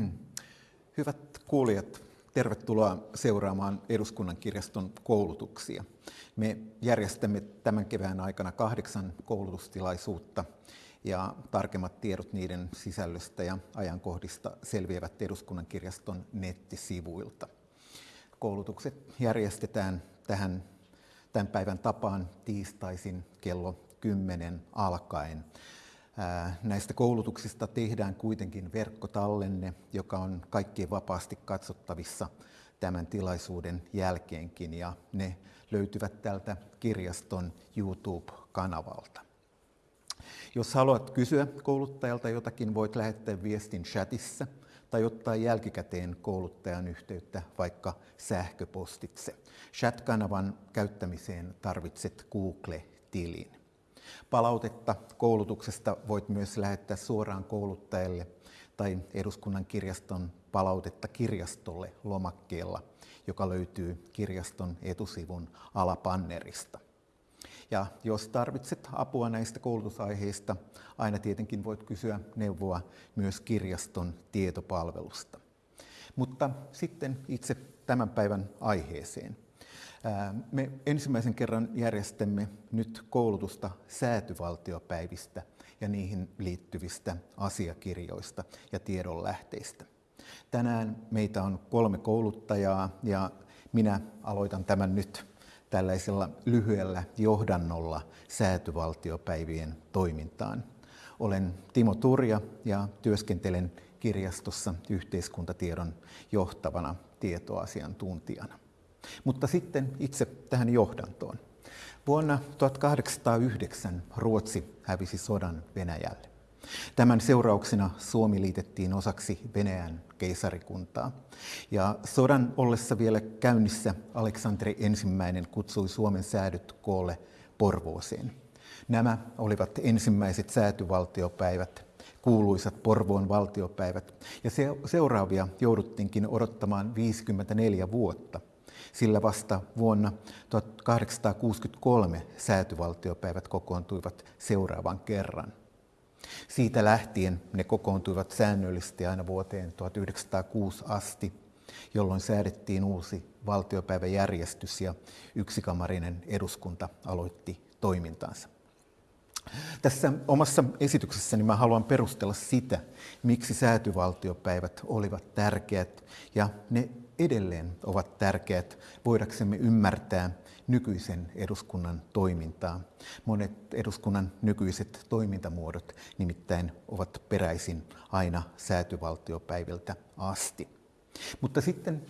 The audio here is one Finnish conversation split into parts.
Hyvät kuulijat, tervetuloa seuraamaan Eduskunnan kirjaston koulutuksia. Me järjestämme tämän kevään aikana kahdeksan koulutustilaisuutta ja tarkemmat tiedot niiden sisällöstä ja ajankohdista selviävät Eduskunnan kirjaston nettisivuilta. Koulutukset järjestetään tähän tämän päivän tapaan tiistaisin kello 10 alkaen. Näistä koulutuksista tehdään kuitenkin verkkotallenne, joka on kaikkien vapaasti katsottavissa tämän tilaisuuden jälkeenkin ja ne löytyvät tältä kirjaston YouTube-kanavalta. Jos haluat kysyä kouluttajalta jotakin, voit lähettää viestin chatissa tai ottaa jälkikäteen kouluttajan yhteyttä vaikka sähköpostitse. Chat-kanavan käyttämiseen tarvitset Google-tilin. Palautetta koulutuksesta voit myös lähettää suoraan kouluttajalle tai Eduskunnan kirjaston palautetta kirjastolle lomakkeella, joka löytyy kirjaston etusivun alapannerista. Ja jos tarvitset apua näistä koulutusaiheista, aina tietenkin voit kysyä neuvoa myös kirjaston tietopalvelusta. Mutta sitten itse tämän päivän aiheeseen. Me ensimmäisen kerran järjestämme nyt koulutusta säätyvaltiopäivistä ja niihin liittyvistä asiakirjoista ja tiedonlähteistä. Tänään meitä on kolme kouluttajaa ja minä aloitan tämän nyt tällaisella lyhyellä johdannolla säätyvaltiopäivien toimintaan. Olen Timo Turja ja työskentelen kirjastossa yhteiskuntatiedon johtavana tietoasiantuntijana. Mutta sitten itse tähän johdantoon. Vuonna 1809 Ruotsi hävisi sodan Venäjälle. Tämän seurauksena Suomi liitettiin osaksi Venäjän keisarikuntaa. Ja sodan ollessa vielä käynnissä Aleksanteri ensimmäinen kutsui Suomen säädyt koolle Porvooseen. Nämä olivat ensimmäiset säätyvaltiopäivät, kuuluisat Porvoon valtiopäivät, ja seuraavia jouduttiinkin odottamaan 54 vuotta – sillä vasta vuonna 1863 säätyvaltiopäivät kokoontuivat seuraavan kerran. Siitä lähtien ne kokoontuivat säännöllisesti aina vuoteen 1906 asti, jolloin säädettiin uusi valtiopäiväjärjestys ja yksikamarinen eduskunta aloitti toimintansa. Tässä omassa esityksessäni mä haluan perustella sitä, miksi säätyvaltiopäivät olivat tärkeät ja ne edelleen ovat tärkeät voidaksemme ymmärtää nykyisen eduskunnan toimintaa. Monet eduskunnan nykyiset toimintamuodot nimittäin ovat peräisin aina säätyvaltiopäiviltä asti. Mutta sitten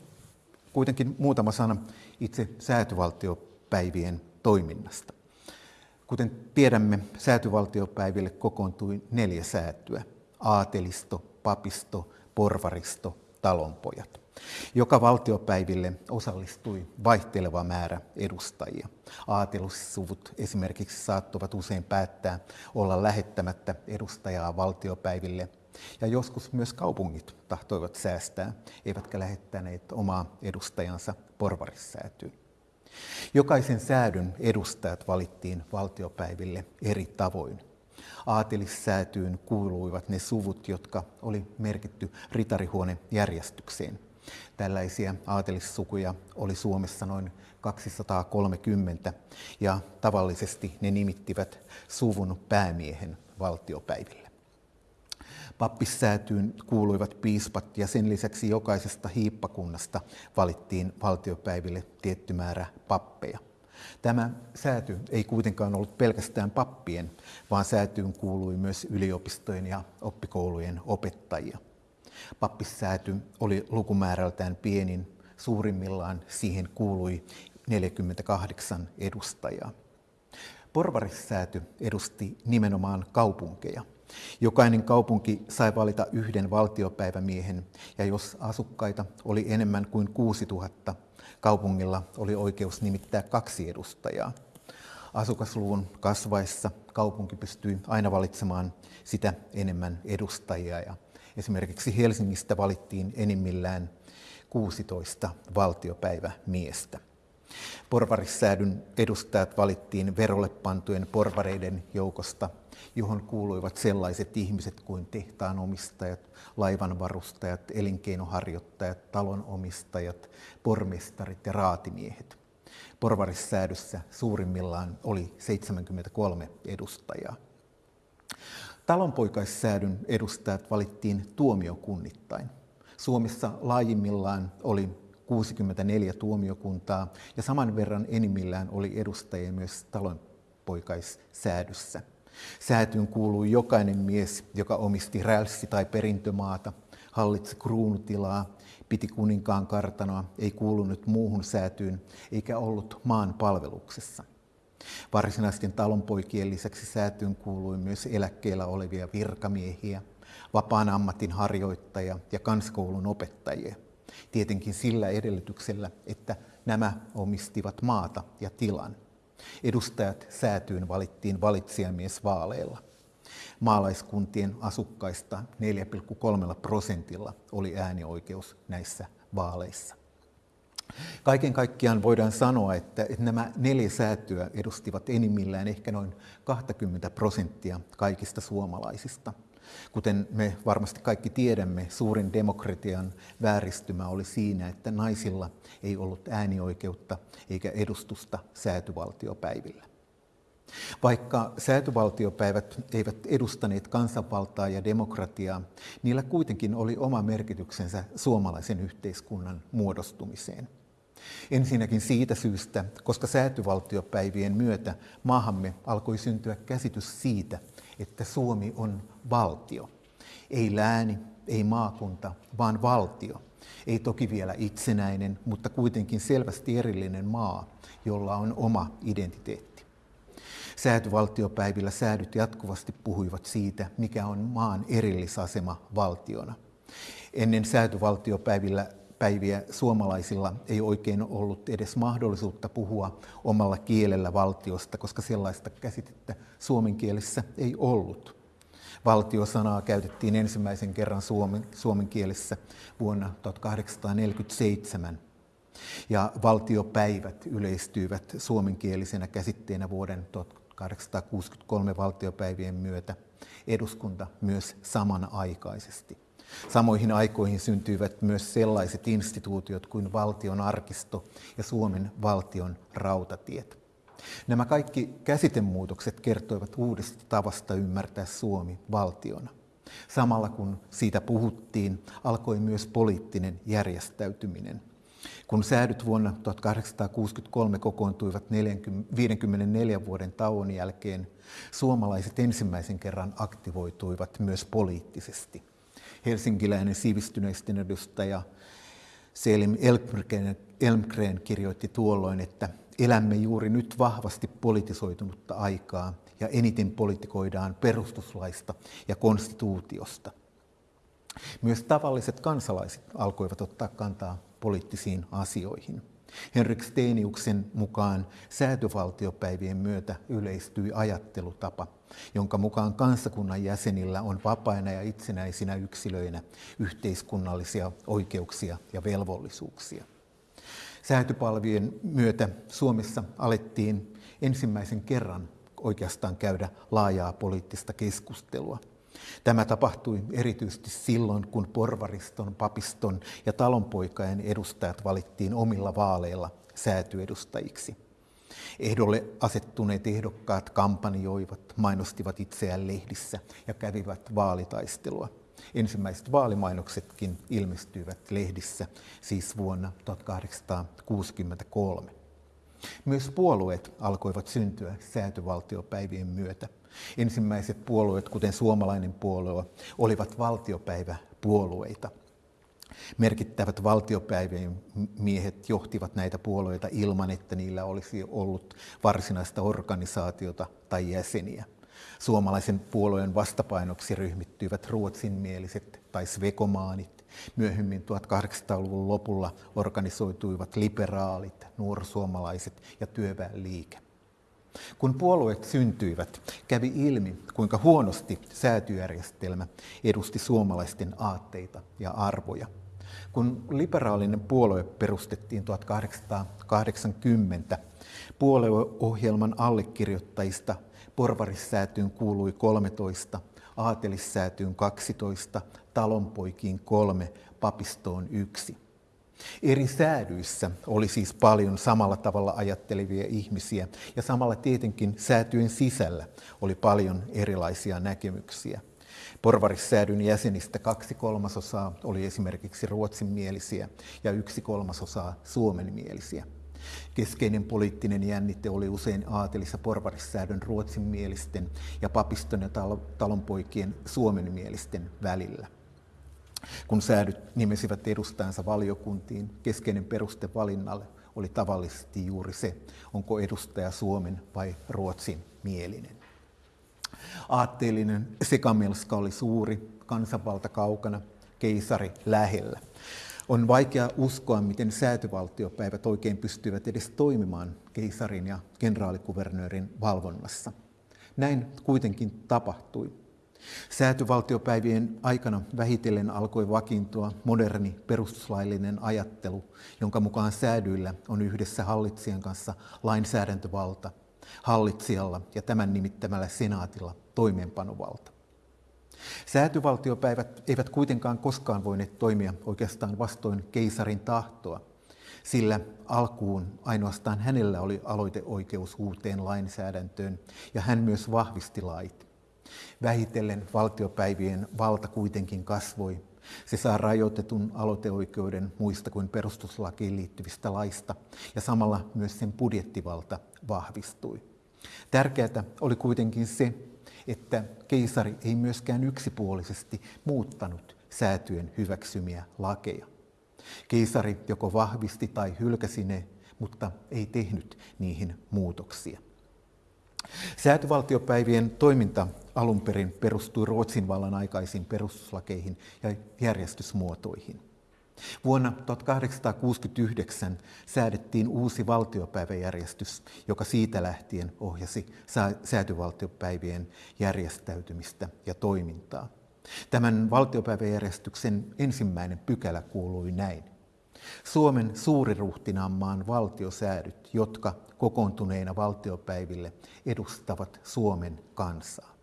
kuitenkin muutama sana itse säätyvaltiopäivien toiminnasta. Kuten tiedämme, säätyvaltiopäiville kokoontui neljä säätyä. Aatelisto, papisto, porvaristo, talonpojat. Joka valtiopäiville osallistui vaihteleva määrä edustajia. Aatelussuvut esimerkiksi saattoivat usein päättää olla lähettämättä edustajaa valtiopäiville, ja joskus myös kaupungit tahtoivat säästää, eivätkä lähettäneet omaa edustajansa porvarissäätyyn. Jokaisen säädyn edustajat valittiin valtiopäiville eri tavoin. Aatelissäätyyn kuuluivat ne suvut, jotka oli merkitty ritarihuonejärjestykseen – Tällaisia aatelissukuja oli Suomessa noin 230 ja tavallisesti ne nimittivät suvun päämiehen valtiopäiville. Pappissäätyyn kuuluivat piispat ja sen lisäksi jokaisesta hiippakunnasta valittiin valtiopäiville tietty määrä pappeja. Tämä sääty ei kuitenkaan ollut pelkästään pappien, vaan säätyyn kuului myös yliopistojen ja oppikoulujen opettajia – Pappissääty oli lukumäärältään pienin, suurimmillaan siihen kuului 48 edustajaa. Porvarissääty edusti nimenomaan kaupunkeja. Jokainen kaupunki sai valita yhden valtiopäivämiehen, ja jos asukkaita oli enemmän kuin 6000, kaupungilla oli oikeus nimittää kaksi edustajaa. Asukasluvun kasvaessa kaupunki pystyi aina valitsemaan sitä enemmän edustajia ja Esimerkiksi Helsingistä valittiin enimmillään 16 valtiopäivämiestä. Porvarissäädyn edustajat valittiin verolle pantujen porvareiden joukosta, johon kuuluivat sellaiset ihmiset kuin tehtaanomistajat, laivanvarustajat, elinkeinoharjoittajat, talonomistajat, pormestarit ja raatimiehet. Porvarissäädyssä suurimmillaan oli 73 edustajaa. Talonpoikaissäädyn edustajat valittiin tuomiokunnittain. Suomessa laajimmillaan oli 64 tuomiokuntaa ja saman verran enimmillään oli edustajia myös talonpoikaissäädyssä. Säätyyn kuului jokainen mies, joka omisti rälssi- tai perintömaata, hallitsi kruunutilaa, piti kuninkaan kartanoa, ei kuulunut muuhun säätyyn eikä ollut maan palveluksessa. Varsinaisten talonpoikien lisäksi säätyyn kuului myös eläkkeellä olevia virkamiehiä, vapaan ammatin harjoittajia ja kanskoulun opettajia. Tietenkin sillä edellytyksellä, että nämä omistivat maata ja tilan. Edustajat säätyyn valittiin valitsijamiesvaaleilla. Maalaiskuntien asukkaista 4,3 prosentilla oli äänioikeus näissä vaaleissa. Kaiken kaikkiaan voidaan sanoa, että nämä neljä säätyä edustivat enimmillään ehkä noin 20 prosenttia kaikista suomalaisista. Kuten me varmasti kaikki tiedämme, suurin demokratian vääristymä oli siinä, että naisilla ei ollut äänioikeutta eikä edustusta säätyvaltiopäivillä. Vaikka säätyvaltiopäivät eivät edustaneet kansanvaltaa ja demokratiaa, niillä kuitenkin oli oma merkityksensä suomalaisen yhteiskunnan muodostumiseen. Ensinnäkin siitä syystä, koska säätyvaltiopäivien myötä maahamme alkoi syntyä käsitys siitä, että Suomi on valtio. Ei lääni, ei maakunta, vaan valtio. Ei toki vielä itsenäinen, mutta kuitenkin selvästi erillinen maa, jolla on oma identiteetti. Säätyvaltiopäivillä säädyt jatkuvasti puhuivat siitä, mikä on maan erillisasema valtiona. Ennen säätyvaltiopäivillä päiviä suomalaisilla ei oikein ollut edes mahdollisuutta puhua omalla kielellä valtiosta, koska sellaista käsitettä suomen kielessä ei ollut. Valtiosanaa käytettiin ensimmäisen kerran suomen, suomen kielessä vuonna 1847 ja valtiopäivät yleistyivät suomenkielisenä käsitteenä vuoden 1863 valtiopäivien myötä. Eduskunta myös samanaikaisesti. Samoihin aikoihin syntyivät myös sellaiset instituutiot kuin valtion arkisto ja Suomen valtion rautatiet. Nämä kaikki käsitemuutokset kertoivat uudesta tavasta ymmärtää Suomi valtiona. Samalla kun siitä puhuttiin, alkoi myös poliittinen järjestäytyminen. Kun säädyt vuonna 1863 kokoontuivat 54 vuoden tauon jälkeen, suomalaiset ensimmäisen kerran aktivoituivat myös poliittisesti helsinkiläinen sivistyneisten edustaja Selim Elmgren, Elmgren kirjoitti tuolloin, että elämme juuri nyt vahvasti politisoitunutta aikaa ja eniten politikoidaan perustuslaista ja konstituutiosta. Myös tavalliset kansalaiset alkoivat ottaa kantaa poliittisiin asioihin. Henrik Steeniuksen mukaan säätövaltiopäivien myötä yleistyi ajattelutapa, jonka mukaan kansakunnan jäsenillä on vapaina ja itsenäisinä yksilöinä yhteiskunnallisia oikeuksia ja velvollisuuksia. Säätöpalvien myötä Suomessa alettiin ensimmäisen kerran oikeastaan käydä laajaa poliittista keskustelua – Tämä tapahtui erityisesti silloin, kun porvariston, papiston ja talonpoikain edustajat valittiin omilla vaaleilla säätyedustajiksi. Ehdolle asettuneet ehdokkaat kampanjoivat, mainostivat itseään lehdissä ja kävivät vaalitaistelua. Ensimmäiset vaalimainoksetkin ilmestyivät lehdissä siis vuonna 1863. Myös puolueet alkoivat syntyä säätyvaltiopäivien myötä. Ensimmäiset puolueet, kuten suomalainen puolue, olivat valtiopäiväpuolueita. Merkittävät valtiopäivien miehet johtivat näitä puolueita ilman, että niillä olisi ollut varsinaista organisaatiota tai jäseniä. Suomalaisen puolueen vastapainoksi ryhmittyivät ruotsinmieliset tai svekomaanit. Myöhemmin 1800-luvun lopulla organisoituivat liberaalit, nuorsuomalaiset ja työväenliike. Kun puolueet syntyivät, kävi ilmi, kuinka huonosti säätyjärjestelmä edusti suomalaisten aatteita ja arvoja. Kun liberaalinen puolue perustettiin 1880, puolueohjelman allekirjoittajista porvarissäätyyn kuului 13, aatelissäätyyn 12, talonpoikiin kolme, papistoon yksi. Eri säädyissä oli siis paljon samalla tavalla ajattelevia ihmisiä ja samalla tietenkin säätyjen sisällä oli paljon erilaisia näkemyksiä. Porvarissäädyn jäsenistä kaksi kolmasosaa oli esimerkiksi ruotsinmielisiä ja yksi kolmasosaa suomenmielisiä. Keskeinen poliittinen jännite oli usein aatelissa porvarissäädön ruotsinmielisten ja papiston ja talonpoikien suomenmielisten välillä. Kun säädyt nimesivät edustajansa valiokuntiin, keskeinen peruste valinnalle oli tavallisesti juuri se, onko edustaja Suomen vai Ruotsin mielinen. Aatteellinen sekamelska oli suuri, kansanvalta kaukana, keisari lähellä. On vaikea uskoa, miten säätyvaltiopäivät oikein pystyvät edes toimimaan keisarin ja kenraalikuvernöörin valvonnassa. Näin kuitenkin tapahtui. Säätyvaltiopäivien aikana vähitellen alkoi vakiintua moderni perustuslaillinen ajattelu, jonka mukaan säädyillä on yhdessä hallitsijan kanssa lainsäädäntövalta, hallitsijalla ja tämän nimittämällä senaatilla toimeenpanovalta. Säätyvaltiopäivät eivät kuitenkaan koskaan voineet toimia oikeastaan vastoin keisarin tahtoa, sillä alkuun ainoastaan hänellä oli aloiteoikeus uuteen lainsäädäntöön ja hän myös vahvisti lait. Vähitellen valtiopäivien valta kuitenkin kasvoi. Se saa rajoitetun aloiteoikeuden muista kuin perustuslakiin liittyvistä laista ja samalla myös sen budjettivalta vahvistui. Tärkeää oli kuitenkin se, että keisari ei myöskään yksipuolisesti muuttanut säätyjen hyväksymiä lakeja. Keisari joko vahvisti tai hylkäsi ne, mutta ei tehnyt niihin muutoksia. Säätyvaltiopäivien toiminta alun perin perustui Ruotsin vallan aikaisiin perustuslakeihin ja järjestysmuotoihin. Vuonna 1869 säädettiin uusi valtiopäiväjärjestys, joka siitä lähtien ohjasi säätyvaltiopäivien järjestäytymistä ja toimintaa. Tämän valtiopäiväjärjestyksen ensimmäinen pykälä kuului näin. Suomen suuriruhtinaanmaan valtiosäädyt, jotka kokoontuneina valtiopäiville edustavat Suomen kansaa.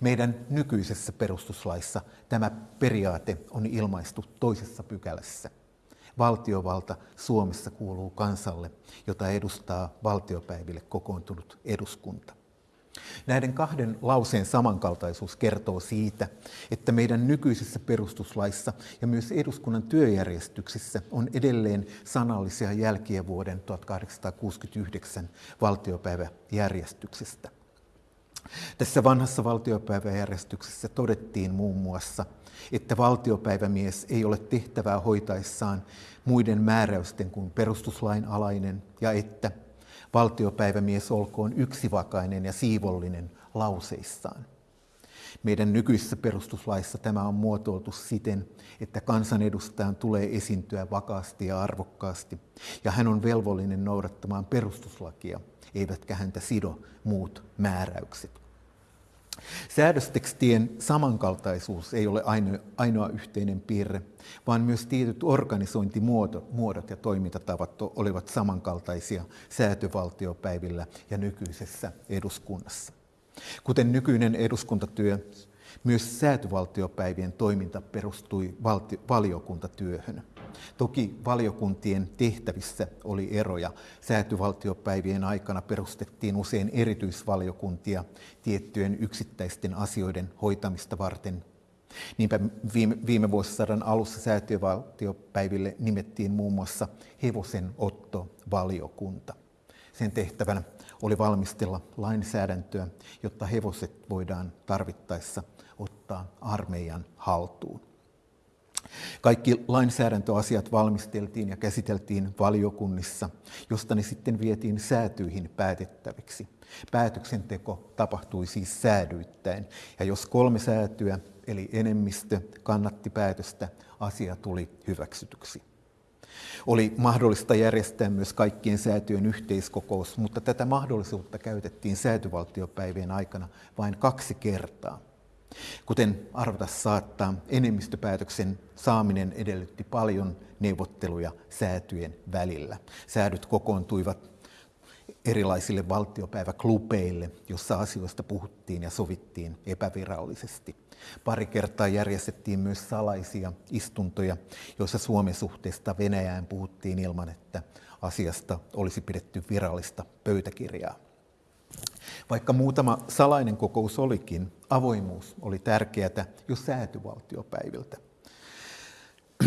Meidän nykyisessä perustuslaissa tämä periaate on ilmaistu toisessa pykälässä. Valtiovalta Suomessa kuuluu kansalle, jota edustaa valtiopäiville kokoontunut eduskunta. Näiden kahden lauseen samankaltaisuus kertoo siitä, että meidän nykyisessä perustuslaissa ja myös eduskunnan työjärjestyksissä on edelleen sanallisia jälkiä vuoden 1869 valtiopäiväjärjestyksestä. Tässä vanhassa valtiopäiväjärjestyksessä todettiin muun muassa, että valtiopäivämies ei ole tehtävää hoitaessaan muiden määräysten kuin perustuslain alainen ja että valtiopäivämies olkoon yksivakainen ja siivollinen lauseissaan. Meidän nykyisessä perustuslaissa tämä on muotoiltu siten, että kansanedustajan tulee esiintyä vakaasti ja arvokkaasti, ja hän on velvollinen noudattamaan perustuslakia, eivätkä häntä sido muut määräykset. Säädöstekstien samankaltaisuus ei ole ainoa, yhteinen piirre, vaan myös tietyt organisointimuodot ja toimintatavat olivat samankaltaisia säätövaltiopäivillä ja nykyisessä eduskunnassa. Kuten nykyinen eduskuntatyö, myös säätövaltiopäivien toiminta perustui valti- valiokuntatyöhön. Toki valiokuntien tehtävissä oli eroja. Säätyvaltiopäivien aikana perustettiin usein erityisvaliokuntia tiettyjen yksittäisten asioiden hoitamista varten. Niinpä viime, viime vuosisadan alussa säätiövaltiopäiville nimettiin muun muassa hevosen otto-valiokunta. Sen tehtävänä oli valmistella lainsäädäntöä, jotta hevoset voidaan tarvittaessa ottaa armeijan haltuun. Kaikki lainsäädäntöasiat valmisteltiin ja käsiteltiin valiokunnissa, josta ne sitten vietiin säätyihin päätettäviksi. Päätöksenteko tapahtui siis säädyittäin, ja jos kolme säätyä, eli enemmistö, kannatti päätöstä, asia tuli hyväksytyksi. Oli mahdollista järjestää myös kaikkien säätyjen yhteiskokous, mutta tätä mahdollisuutta käytettiin säätyvaltiopäivien aikana vain kaksi kertaa – Kuten arvata saattaa, enemmistöpäätöksen saaminen edellytti paljon neuvotteluja säätyjen välillä. Säädyt kokoontuivat erilaisille valtiopäiväklubeille, jossa asioista puhuttiin ja sovittiin epävirallisesti. Pari kertaa järjestettiin myös salaisia istuntoja, joissa Suomen suhteesta Venäjään puhuttiin ilman, että asiasta olisi pidetty virallista pöytäkirjaa. Vaikka muutama salainen kokous olikin, avoimuus oli tärkeää jo säätyvaltiopäiviltä.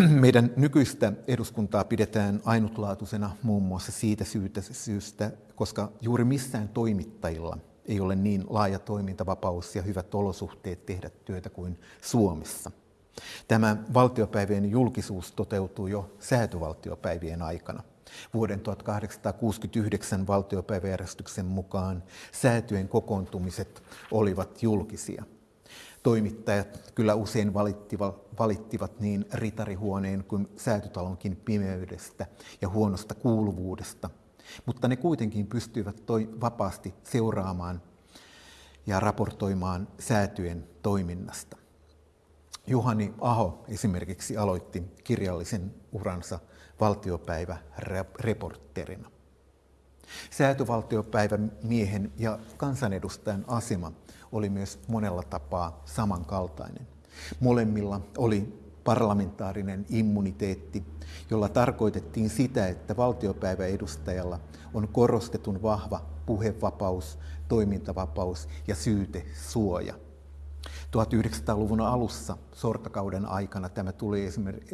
Meidän nykyistä eduskuntaa pidetään ainutlaatuisena muun muassa siitä syystä, koska juuri missään toimittajilla ei ole niin laaja toimintavapaus ja hyvät olosuhteet tehdä työtä kuin Suomessa. Tämä valtiopäivien julkisuus toteutuu jo säätyvaltiopäivien aikana. Vuoden 1869 valtiopäiväjärjestyksen mukaan säätyjen kokoontumiset olivat julkisia. Toimittajat kyllä usein valittivat, niin ritarihuoneen kuin säätytalonkin pimeydestä ja huonosta kuuluvuudesta, mutta ne kuitenkin pystyivät toi, vapaasti seuraamaan ja raportoimaan säätyjen toiminnasta. Juhani Aho esimerkiksi aloitti kirjallisen uransa valtiopäiväreportterina. Säätövaltiopäivän miehen ja kansanedustajan asema oli myös monella tapaa samankaltainen. Molemmilla oli parlamentaarinen immuniteetti, jolla tarkoitettiin sitä, että valtiopäiväedustajalla on korostetun vahva puhevapaus, toimintavapaus ja syytesuoja. 1900-luvun alussa sortakauden aikana tämä tuli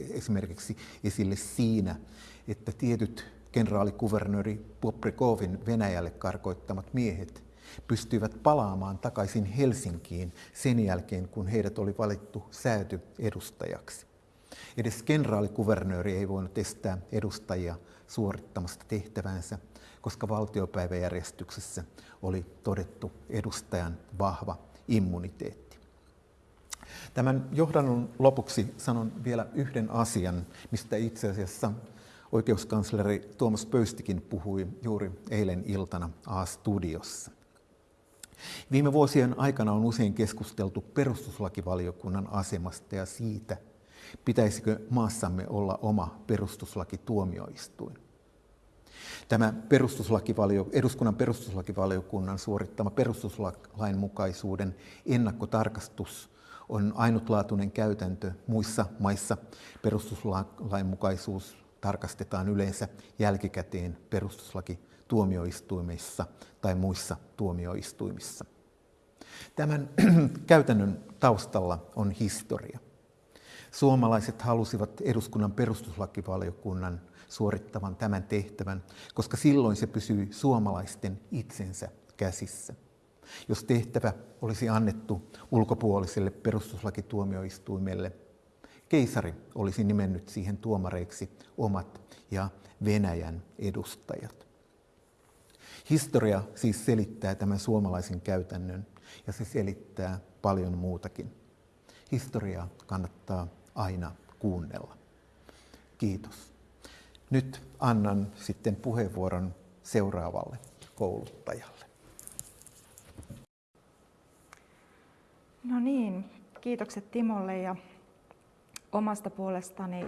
esimerkiksi esille siinä, että tietyt kenraalikuvernööri Poprikovin Venäjälle karkoittamat miehet pystyivät palaamaan takaisin Helsinkiin sen jälkeen, kun heidät oli valittu sääty edustajaksi. Edes kenraalikuvernööri ei voinut estää edustajia suorittamasta tehtävänsä, koska valtiopäiväjärjestyksessä oli todettu edustajan vahva immuniteetti. Tämän johdannon lopuksi sanon vielä yhden asian, mistä itse asiassa oikeuskansleri Tuomas Pöystikin puhui juuri eilen iltana A-studiossa. Viime vuosien aikana on usein keskusteltu perustuslakivaliokunnan asemasta ja siitä, pitäisikö maassamme olla oma perustuslakituomioistuin. Tämä perustuslakivalio, eduskunnan perustuslakivaliokunnan suorittama perustuslain mukaisuuden ennakkotarkastus on ainutlaatuinen käytäntö. Muissa maissa perustuslain mukaisuus tarkastetaan yleensä jälkikäteen perustuslakituomioistuimissa tai muissa tuomioistuimissa. Tämän käytännön taustalla on historia. Suomalaiset halusivat eduskunnan perustuslakivaliokunnan suorittavan tämän tehtävän, koska silloin se pysyi suomalaisten itsensä käsissä. Jos tehtävä olisi annettu ulkopuoliselle perustuslakituomioistuimelle, keisari olisi nimennyt siihen tuomareiksi omat ja Venäjän edustajat. Historia siis selittää tämän suomalaisen käytännön ja se selittää paljon muutakin. Historiaa kannattaa aina kuunnella. Kiitos. Nyt annan sitten puheenvuoron seuraavalle kouluttajalle. No niin, kiitokset Timolle ja omasta puolestani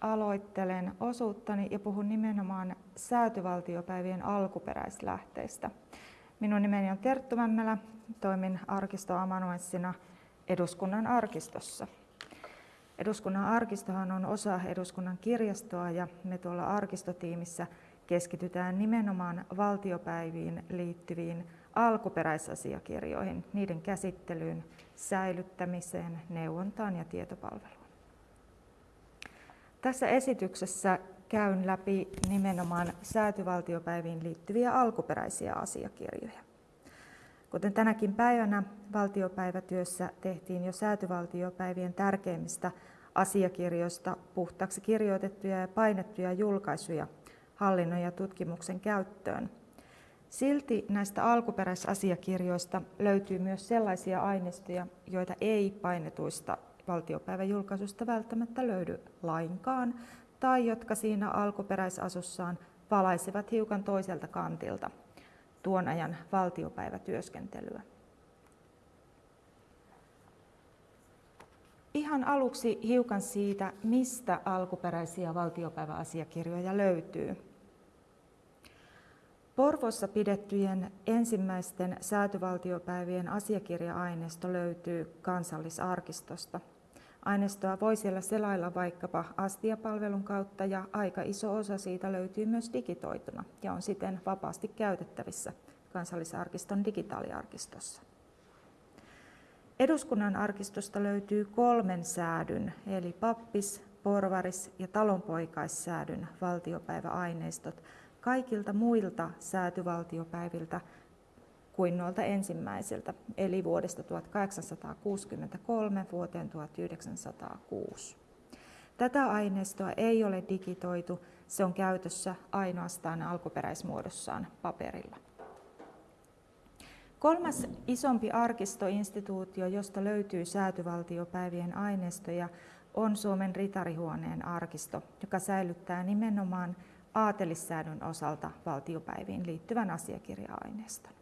aloittelen osuuttani ja puhun nimenomaan säätyvaltiopäivien alkuperäislähteistä. Minun nimeni on Terttu Mämmälä, toimin arkistoamanuenssina eduskunnan arkistossa. Eduskunnan arkistohan on osa eduskunnan kirjastoa ja me tuolla arkistotiimissä keskitytään nimenomaan valtiopäiviin liittyviin alkuperäisasiakirjoihin, niiden käsittelyyn, säilyttämiseen, neuvontaan ja tietopalveluun. Tässä esityksessä käyn läpi nimenomaan säätyvaltiopäiviin liittyviä alkuperäisiä asiakirjoja. Kuten tänäkin päivänä valtiopäivätyössä tehtiin jo säätyvaltiopäivien tärkeimmistä asiakirjoista puhtaaksi kirjoitettuja ja painettuja julkaisuja hallinnon ja tutkimuksen käyttöön. Silti näistä alkuperäisasiakirjoista löytyy myös sellaisia aineistoja, joita ei painetuista valtiopäiväjulkaisusta välttämättä löydy lainkaan, tai jotka siinä alkuperäisasussaan valaisevat hiukan toiselta kantilta tuon ajan valtiopäivätyöskentelyä. Ihan aluksi hiukan siitä, mistä alkuperäisiä valtiopäiväasiakirjoja löytyy. Porvossa pidettyjen ensimmäisten säätyvaltiopäivien asiakirja-aineisto löytyy kansallisarkistosta. Aineistoa voi siellä selailla vaikkapa astiapalvelun kautta ja aika iso osa siitä löytyy myös digitoituna ja on siten vapaasti käytettävissä kansallisarkiston digitaaliarkistossa. Eduskunnan arkistosta löytyy kolmen säädyn, eli pappis, porvaris ja talonpoikaissäädyn valtiopäiväaineistot kaikilta muilta säätyvaltiopäiviltä kuin noilta ensimmäisiltä, eli vuodesta 1863 vuoteen 1906. Tätä aineistoa ei ole digitoitu, se on käytössä ainoastaan alkuperäismuodossaan paperilla. Kolmas isompi arkistoinstituutio, josta löytyy säätyvaltiopäivien aineistoja, on Suomen ritarihuoneen arkisto, joka säilyttää nimenomaan aatelissäädön osalta valtiopäiviin liittyvän asiakirja-aineiston.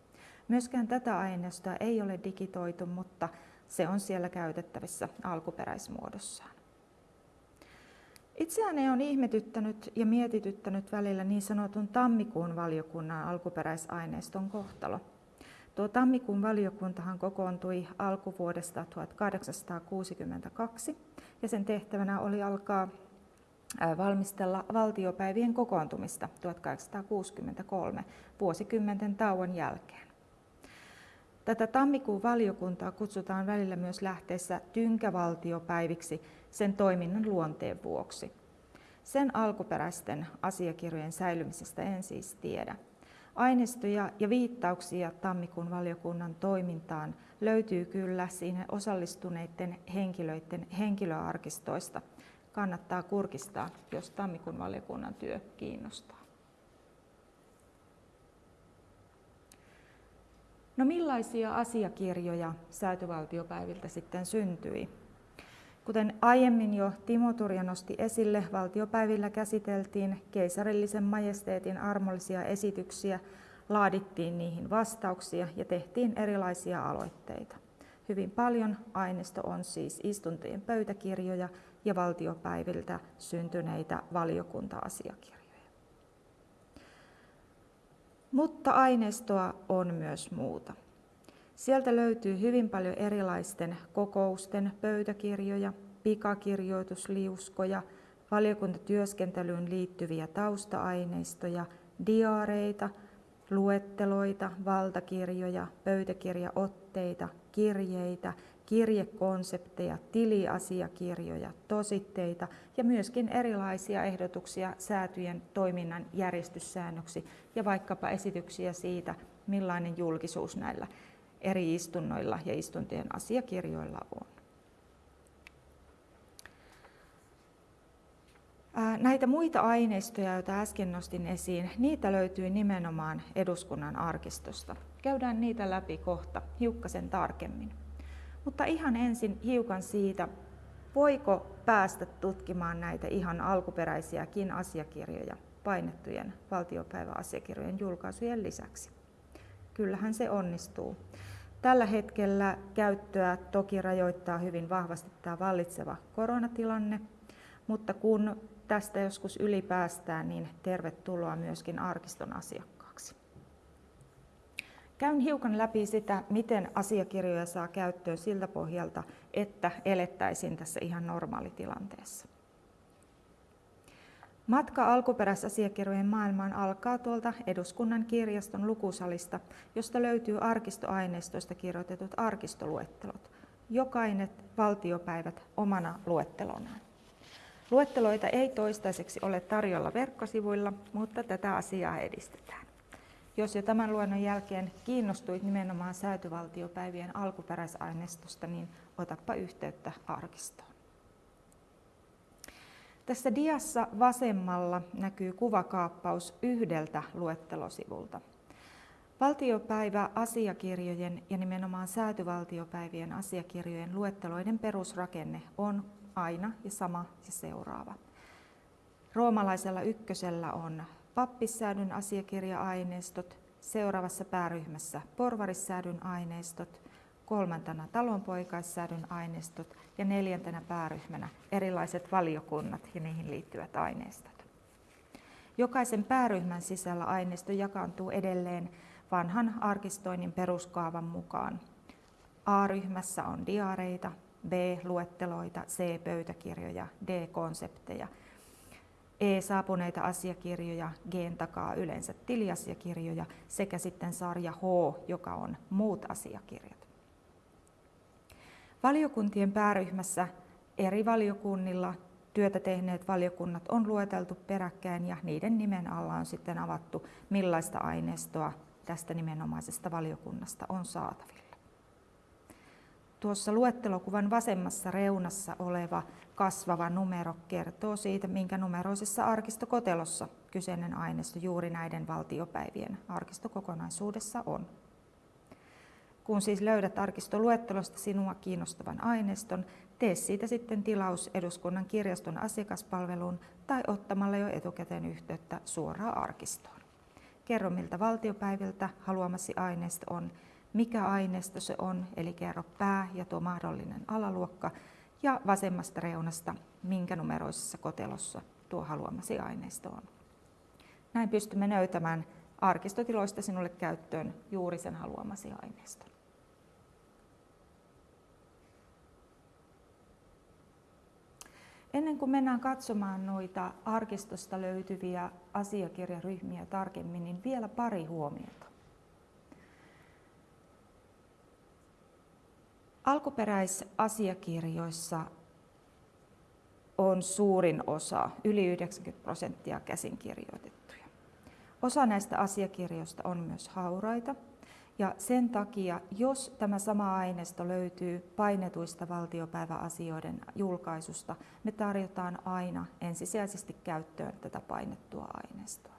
Myöskään tätä aineistoa ei ole digitoitu, mutta se on siellä käytettävissä alkuperäismuodossaan. Itseäni on ihmetyttänyt ja mietityttänyt välillä niin sanotun tammikuun valiokunnan alkuperäisaineiston kohtalo. Tuo tammikuun valiokuntahan kokoontui alkuvuodesta 1862 ja sen tehtävänä oli alkaa valmistella valtiopäivien kokoontumista 1863 vuosikymmenten tauon jälkeen. Tätä tammikuun valiokuntaa kutsutaan välillä myös lähteessä tynkävaltiopäiviksi sen toiminnan luonteen vuoksi. Sen alkuperäisten asiakirjojen säilymisestä en siis tiedä. Aineistoja ja viittauksia tammikuun valiokunnan toimintaan löytyy kyllä siinä osallistuneiden henkilöiden henkilöarkistoista. Kannattaa kurkistaa, jos tammikuun valiokunnan työ kiinnostaa. No millaisia asiakirjoja säätyvaltiopäiviltä sitten syntyi? Kuten aiemmin jo Timo Turja nosti esille, valtiopäivillä käsiteltiin keisarillisen majesteetin armollisia esityksiä, laadittiin niihin vastauksia ja tehtiin erilaisia aloitteita. Hyvin paljon aineisto on siis istuntojen pöytäkirjoja ja valtiopäiviltä syntyneitä valiokunta-asiakirjoja. Mutta aineistoa on myös muuta. Sieltä löytyy hyvin paljon erilaisten kokousten pöytäkirjoja, pikakirjoitusliuskoja, valiokuntatyöskentelyyn liittyviä tausta-aineistoja, diaareita, luetteloita, valtakirjoja, pöytäkirjaotteita, kirjeitä, kirjekonsepteja, tiliasiakirjoja, tositteita ja myöskin erilaisia ehdotuksia säätyjen toiminnan järjestyssäännöksi ja vaikkapa esityksiä siitä, millainen julkisuus näillä eri istunnoilla ja istuntien asiakirjoilla on. Näitä muita aineistoja, joita äsken nostin esiin, niitä löytyy nimenomaan eduskunnan arkistosta. Käydään niitä läpi kohta hiukkasen tarkemmin. Mutta ihan ensin hiukan siitä, voiko päästä tutkimaan näitä ihan alkuperäisiäkin asiakirjoja painettujen valtiopäiväasiakirjojen julkaisujen lisäksi. Kyllähän se onnistuu. Tällä hetkellä käyttöä toki rajoittaa hyvin vahvasti tämä vallitseva koronatilanne, mutta kun tästä joskus ylipäästään, niin tervetuloa myöskin arkiston asiakkaaksi. Käyn hiukan läpi sitä, miten asiakirjoja saa käyttöön siltä pohjalta, että elettäisiin tässä ihan normaalitilanteessa. Matka alkuperäisasiakirjojen maailmaan alkaa tuolta eduskunnan kirjaston lukusalista, josta löytyy arkistoaineistoista kirjoitetut arkistoluettelot. Jokainen valtiopäivät omana luettelonaan. Luetteloita ei toistaiseksi ole tarjolla verkkosivuilla, mutta tätä asiaa edistetään. Jos jo tämän luennon jälkeen kiinnostuit nimenomaan säätyvaltiopäivien alkuperäisaineistosta, niin otappa yhteyttä arkistoon. Tässä diassa vasemmalla näkyy kuvakaappaus yhdeltä luettelosivulta. Valtiopäivä asiakirjojen ja nimenomaan säätyvaltiopäivien asiakirjojen luetteloiden perusrakenne on aina ja sama ja seuraava. Roomalaisella ykkösellä on pappissäädyn asiakirja-aineistot, seuraavassa pääryhmässä porvarissäädyn aineistot, kolmantena talonpoikaissäädyn aineistot ja neljäntenä pääryhmänä erilaiset valiokunnat ja niihin liittyvät aineistot. Jokaisen pääryhmän sisällä aineisto jakaantuu edelleen vanhan arkistoinnin peruskaavan mukaan. A-ryhmässä on diareita, B-luetteloita, C-pöytäkirjoja, D-konsepteja, E-saapuneita asiakirjoja, G takaa yleensä tiliasiakirjoja sekä sitten sarja H, joka on muut asiakirjat. Valiokuntien pääryhmässä eri valiokunnilla työtä tehneet valiokunnat on lueteltu peräkkäin ja niiden nimen alla on sitten avattu, millaista aineistoa tästä nimenomaisesta valiokunnasta on saatavilla. Tuossa luettelokuvan vasemmassa reunassa oleva kasvava numero kertoo siitä, minkä numeroisessa arkistokotelossa kyseinen aineisto juuri näiden valtiopäivien arkistokokonaisuudessa on. Kun siis löydät arkistoluettelosta sinua kiinnostavan aineiston, tee siitä sitten tilaus eduskunnan kirjaston asiakaspalveluun tai ottamalla jo etukäteen yhteyttä suoraan arkistoon. Kerro miltä valtiopäiviltä haluamasi aineisto on, mikä aineisto se on, eli kerro pää ja tuo mahdollinen alaluokka, ja vasemmasta reunasta, minkä numeroisessa kotelossa tuo haluamasi aineisto on. Näin pystymme löytämään arkistotiloista sinulle käyttöön juuri sen haluamasi aineiston. Ennen kuin mennään katsomaan noita arkistosta löytyviä asiakirjaryhmiä tarkemmin, niin vielä pari huomiota. Alkuperäisasiakirjoissa on suurin osa, yli 90 prosenttia käsinkirjoitettuja. Osa näistä asiakirjoista on myös hauraita, ja sen takia, jos tämä sama aineisto löytyy painetuista valtiopäiväasioiden julkaisusta, me tarjotaan aina ensisijaisesti käyttöön tätä painettua aineistoa.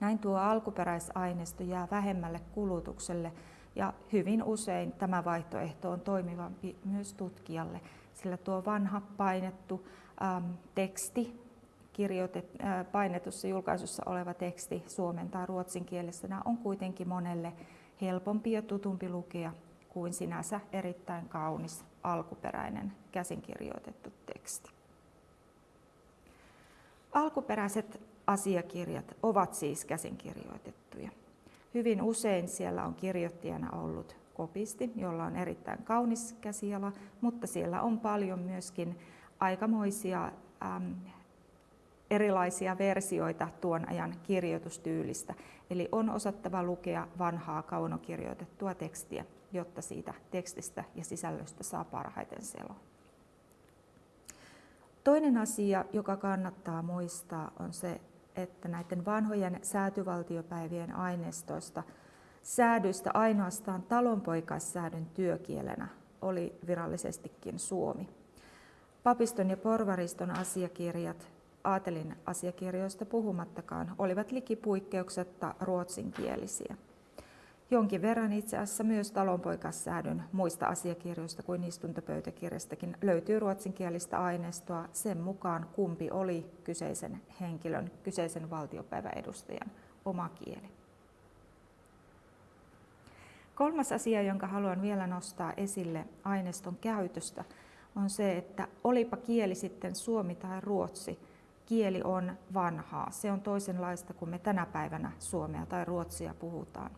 Näin tuo alkuperäisaineisto jää vähemmälle kulutukselle ja hyvin usein tämä vaihtoehto on toimivampi myös tutkijalle, sillä tuo vanha painettu äm, teksti, kirjoitet, äh, painetussa julkaisussa oleva teksti suomen tai ruotsin kielessä on kuitenkin monelle helpompi ja tutumpi lukea kuin sinänsä erittäin kaunis alkuperäinen käsinkirjoitettu teksti. Alkuperäiset asiakirjat ovat siis käsinkirjoitettuja. Hyvin usein siellä on kirjoittajana ollut kopisti, jolla on erittäin kaunis käsiala, mutta siellä on paljon myöskin aikamoisia äm, erilaisia versioita tuon ajan kirjoitustyylistä. Eli on osattava lukea vanhaa kaunokirjoitettua tekstiä, jotta siitä tekstistä ja sisällöstä saa parhaiten selon. Toinen asia, joka kannattaa muistaa, on se, että näiden vanhojen säätyvaltiopäivien aineistoista säädyistä ainoastaan talonpoikaissäädyn työkielenä oli virallisestikin suomi. Papiston ja porvariston asiakirjat, aatelin asiakirjoista puhumattakaan, olivat likipuikkeuksetta ruotsinkielisiä. Jonkin verran itse asiassa myös talonpoikassäädyn muista asiakirjoista kuin istuntopöytäkirjastakin löytyy ruotsinkielistä aineistoa sen mukaan, kumpi oli kyseisen henkilön, kyseisen valtiopäiväedustajan oma kieli. Kolmas asia, jonka haluan vielä nostaa esille aineiston käytöstä, on se, että olipa kieli sitten suomi tai ruotsi, kieli on vanhaa. Se on toisenlaista kuin me tänä päivänä suomea tai ruotsia puhutaan.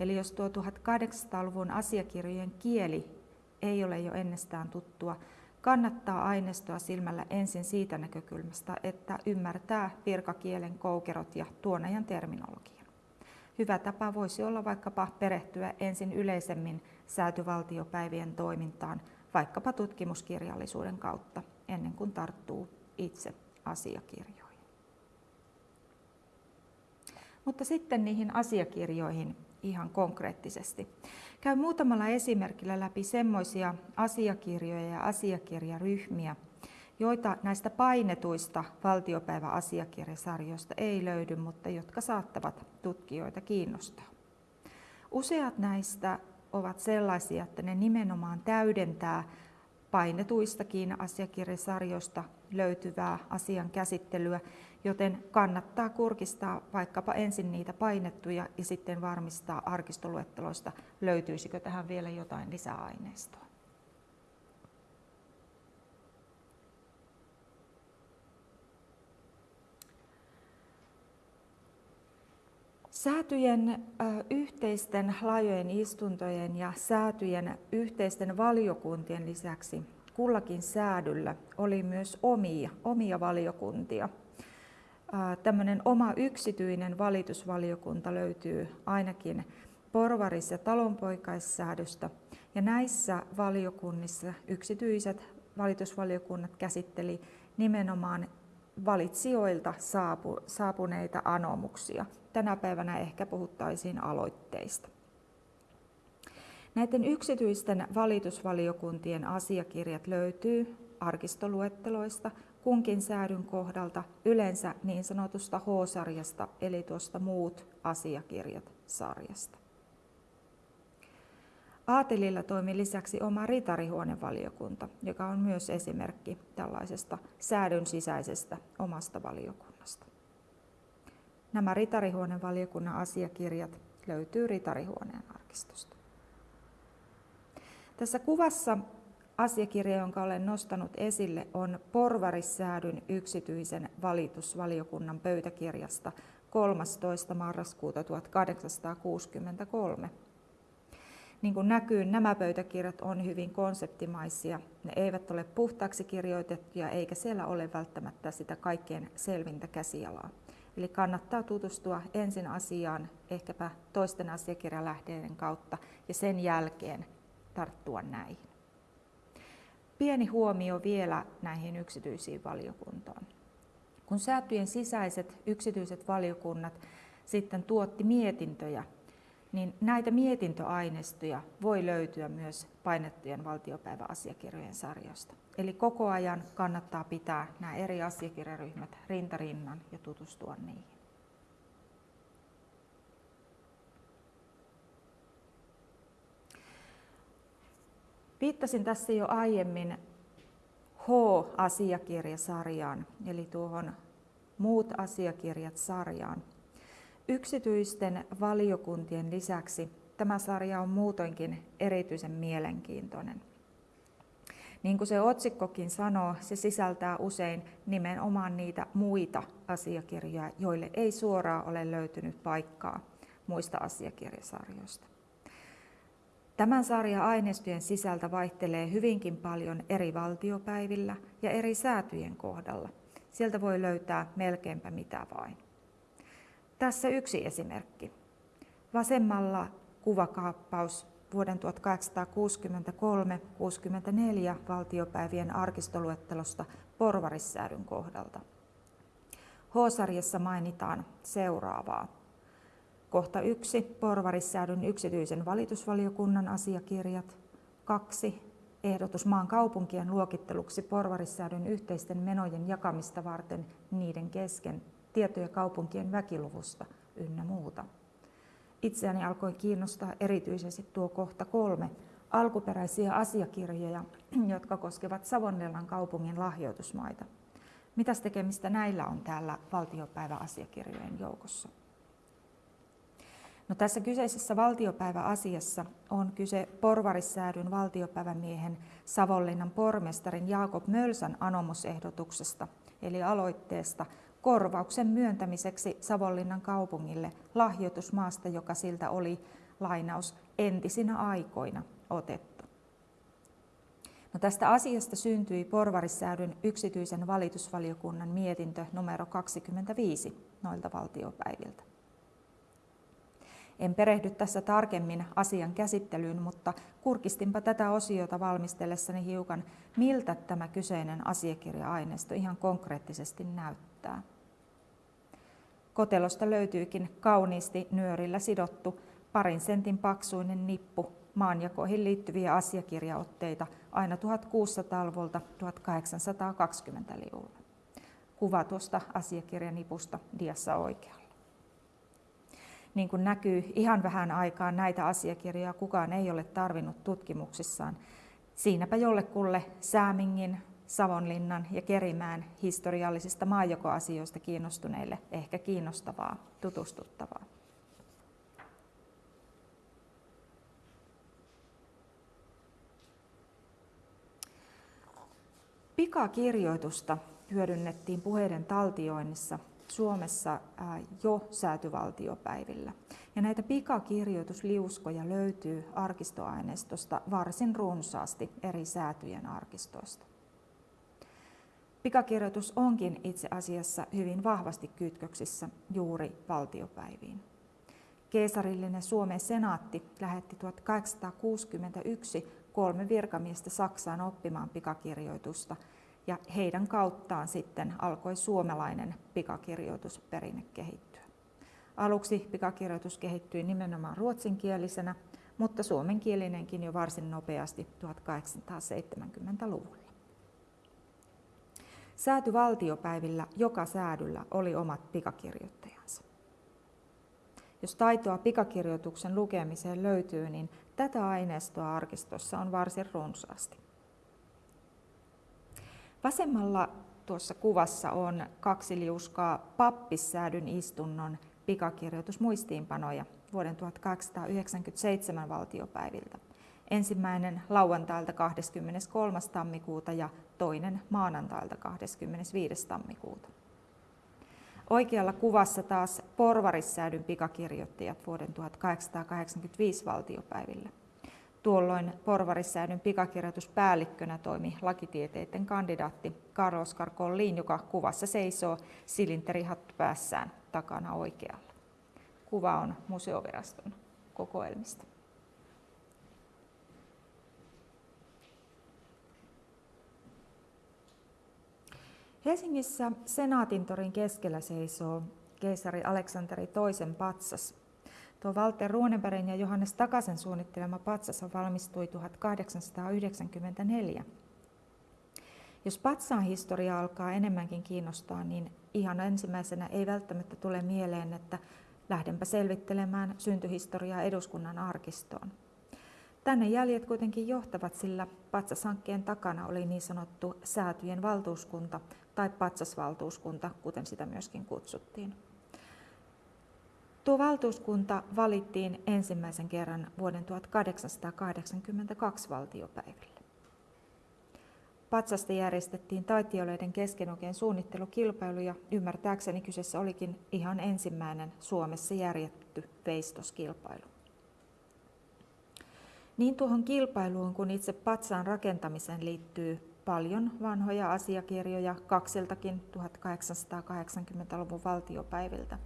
Eli jos tuo 1800-luvun asiakirjojen kieli ei ole jo ennestään tuttua, kannattaa aineistoa silmällä ensin siitä näkökulmasta, että ymmärtää virkakielen koukerot ja tuon ajan terminologian. Hyvä tapa voisi olla vaikkapa perehtyä ensin yleisemmin säätyvaltiopäivien toimintaan, vaikkapa tutkimuskirjallisuuden kautta, ennen kuin tarttuu itse asiakirjoihin. Mutta sitten niihin asiakirjoihin ihan konkreettisesti. Käy muutamalla esimerkillä läpi semmoisia asiakirjoja ja asiakirjaryhmiä, joita näistä painetuista valtiopäiväasiakirjasarjoista ei löydy, mutta jotka saattavat tutkijoita kiinnostaa. Useat näistä ovat sellaisia, että ne nimenomaan täydentää painetuistakin asiakirjasarjoista löytyvää asian käsittelyä, joten kannattaa kurkistaa vaikkapa ensin niitä painettuja ja sitten varmistaa arkistoluetteloista, löytyisikö tähän vielä jotain lisäaineistoa. Säätyjen yhteisten laajojen istuntojen ja säätyjen yhteisten valiokuntien lisäksi kullakin säädyllä oli myös omia, omia valiokuntia. Tämmöinen oma yksityinen valitusvaliokunta löytyy ainakin porvaris- ja talonpoikaissäädöstä. Ja näissä valiokunnissa yksityiset valitusvaliokunnat käsitteli nimenomaan valitsijoilta saapu, saapuneita anomuksia. Tänä päivänä ehkä puhuttaisiin aloitteista. Näiden yksityisten valitusvaliokuntien asiakirjat löytyy arkistoluetteloista kunkin säädyn kohdalta yleensä niin sanotusta H-sarjasta eli tuosta muut asiakirjat sarjasta. Aatelilla toimi lisäksi oma ritarihuonevaliokunta, joka on myös esimerkki tällaisesta säädön sisäisestä omasta valiokunnasta. Nämä ritarihuonevaliokunnan asiakirjat löytyy ritarihuoneen arkistosta. Tässä kuvassa asiakirja, jonka olen nostanut esille, on Porvarissäädyn yksityisen valitusvaliokunnan pöytäkirjasta 13. marraskuuta 1863. Niin kuin näkyy, nämä pöytäkirjat on hyvin konseptimaisia. Ne eivät ole puhtaaksi kirjoitettuja, eikä siellä ole välttämättä sitä kaikkein selvintä käsialaa. Eli kannattaa tutustua ensin asiaan ehkäpä toisten asiakirjalähteiden kautta ja sen jälkeen tarttua näihin. Pieni huomio vielä näihin yksityisiin valiokuntaan. Kun säätyjen sisäiset yksityiset valiokunnat sitten tuotti mietintöjä niin näitä mietintöaineistoja voi löytyä myös painettujen valtiopäiväasiakirjojen sarjasta. Eli koko ajan kannattaa pitää nämä eri asiakirjaryhmät rintarinnan ja tutustua niihin. Viittasin tässä jo aiemmin H-asiakirjasarjaan, eli tuohon muut asiakirjat sarjaan. Yksityisten valiokuntien lisäksi tämä sarja on muutoinkin erityisen mielenkiintoinen. Niin kuin se otsikkokin sanoo, se sisältää usein nimenomaan niitä muita asiakirjoja, joille ei suoraan ole löytynyt paikkaa muista asiakirjasarjoista. Tämän sarjan aineistojen sisältä vaihtelee hyvinkin paljon eri valtiopäivillä ja eri säätyjen kohdalla. Sieltä voi löytää melkeinpä mitä vain. Tässä yksi esimerkki. Vasemmalla kuvakaappaus vuoden 1863-64 valtiopäivien arkistoluettelosta porvarissäädyn kohdalta. H-sarjassa mainitaan seuraavaa. Kohta yksi, porvarissäädyn yksityisen valitusvaliokunnan asiakirjat. Kaksi, ehdotus maan kaupunkien luokitteluksi porvarissäädyn yhteisten menojen jakamista varten niiden kesken tietoja kaupunkien väkiluvusta ynnä muuta. Itseäni alkoi kiinnostaa erityisesti tuo kohta kolme alkuperäisiä asiakirjoja, jotka koskevat Savonlinnan kaupungin lahjoitusmaita. Mitäs tekemistä näillä on täällä valtiopäiväasiakirjojen joukossa? No, tässä kyseisessä valtiopäiväasiassa on kyse porvarissäädyn valtiopäivämiehen Savonlinnan pormestarin Jaakob Mölsän anomusehdotuksesta, eli aloitteesta korvauksen myöntämiseksi Savonlinnan kaupungille lahjoitusmaasta, joka siltä oli lainaus entisinä aikoina otettu. No tästä asiasta syntyi Porvarissäädyn yksityisen valitusvaliokunnan mietintö numero 25 noilta valtiopäiviltä. En perehdy tässä tarkemmin asian käsittelyyn, mutta kurkistinpa tätä osiota valmistellessani hiukan, miltä tämä kyseinen asiakirja-aineisto ihan konkreettisesti näyttää. Kotelosta löytyykin kauniisti nyörillä sidottu parin sentin paksuinen nippu maanjakoihin liittyviä asiakirjaotteita aina 1600-luvulta 1820-luvulla. Kuva tuosta asiakirjanipusta diassa oikealla. Niin kuin näkyy, ihan vähän aikaa näitä asiakirjoja kukaan ei ole tarvinnut tutkimuksissaan. Siinäpä jollekulle Säämingin, Savonlinnan ja Kerimään historiallisista maajokoasioista kiinnostuneille ehkä kiinnostavaa, tutustuttavaa. Pikakirjoitusta hyödynnettiin puheiden taltioinnissa Suomessa jo säätyvaltiopäivillä. Ja näitä pikakirjoitusliuskoja löytyy arkistoaineistosta varsin runsaasti eri säätyjen arkistoista. Pikakirjoitus onkin itse asiassa hyvin vahvasti kytköksissä juuri valtiopäiviin. Keisarillinen Suomen senaatti lähetti 1861 kolme virkamiestä Saksaan oppimaan pikakirjoitusta ja heidän kauttaan sitten alkoi suomalainen pikakirjoitusperinne kehittyä. Aluksi pikakirjoitus kehittyi nimenomaan ruotsinkielisenä, mutta suomenkielinenkin jo varsin nopeasti 1870-luvulla. Säätyvaltiopäivillä joka säädyllä oli omat pikakirjoittajansa. Jos taitoa pikakirjoituksen lukemiseen löytyy, niin tätä aineistoa arkistossa on varsin runsaasti. Vasemmalla tuossa kuvassa on kaksi liuskaa pappissäädyn istunnon pikakirjoitusmuistiinpanoja vuoden 1897 valtiopäiviltä. Ensimmäinen lauantailta 23. tammikuuta ja toinen maanantailta 25. tammikuuta. Oikealla kuvassa taas porvarissäädyn pikakirjoittajat vuoden 1885 valtiopäivillä. Tuolloin porvarissäädyn pikakirjoituspäällikkönä toimi lakitieteiden kandidaatti Karl Oskar Kollin, joka kuvassa seisoo silinterihattu päässään takana oikealla. Kuva on museoviraston kokoelmista. Helsingissä Senaatintorin keskellä seisoo keisari Aleksanteri toisen patsas. Tuo Walter Runebergin ja Johannes Takasen suunnittelema patsas valmistui 1894. Jos patsaan historia alkaa enemmänkin kiinnostaa, niin ihan ensimmäisenä ei välttämättä tule mieleen, että lähdenpä selvittelemään syntyhistoriaa eduskunnan arkistoon. Tänne jäljet kuitenkin johtavat, sillä patsashankkeen takana oli niin sanottu säätyjen valtuuskunta tai patsasvaltuuskunta, kuten sitä myöskin kutsuttiin. Tuo valtuuskunta valittiin ensimmäisen kerran vuoden 1882 valtiopäivillä. Patsasta järjestettiin taiteilijoiden kesken oikein suunnittelukilpailu ja ymmärtääkseni kyseessä olikin ihan ensimmäinen Suomessa järjetty veistoskilpailu. Niin tuohon kilpailuun kuin itse patsaan rakentamiseen liittyy paljon vanhoja asiakirjoja kaksiltakin 1880-luvun valtiopäiviltä.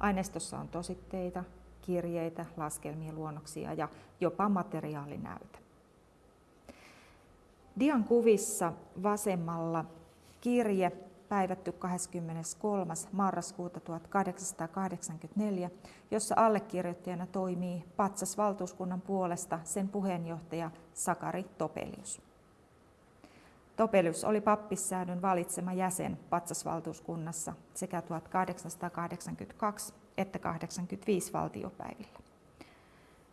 Aineistossa on tositteita, kirjeitä, laskelmia, luonnoksia ja jopa materiaalinäytä. Dian kuvissa vasemmalla kirje päivätty 23. marraskuuta 1884, jossa allekirjoittajana toimii Patsas-valtuuskunnan puolesta sen puheenjohtaja Sakari Topelius. Topelius oli pappissäädön valitsema jäsen Patsasvaltuuskunnassa sekä 1882 että 85 valtiopäivillä.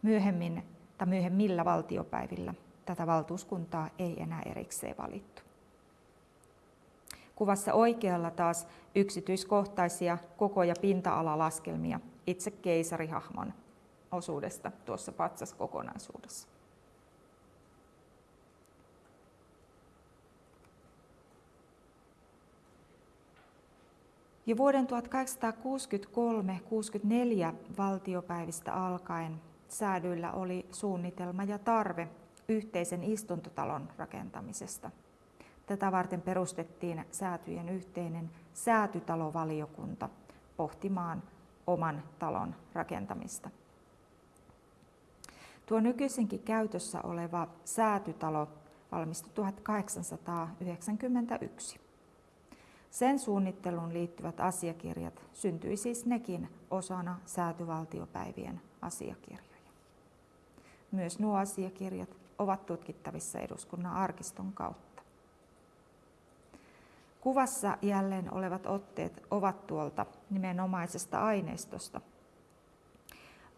Myöhemmin tai myöhemmillä valtiopäivillä tätä valtuuskuntaa ei enää erikseen valittu. Kuvassa oikealla taas yksityiskohtaisia koko- ja pinta-alalaskelmia itse keisarihahmon osuudesta tuossa patsaskokonaisuudessa. Jo vuoden 1863-64 valtiopäivistä alkaen säädyillä oli suunnitelma ja tarve yhteisen istuntotalon rakentamisesta. Tätä varten perustettiin säätyjen yhteinen säätytalovaliokunta pohtimaan oman talon rakentamista. Tuo nykyisinkin käytössä oleva säätytalo valmistui 1891. Sen suunnitteluun liittyvät asiakirjat syntyi siis nekin osana säätyvaltiopäivien asiakirjoja. Myös nuo asiakirjat ovat tutkittavissa eduskunnan arkiston kautta. Kuvassa jälleen olevat otteet ovat tuolta nimenomaisesta aineistosta.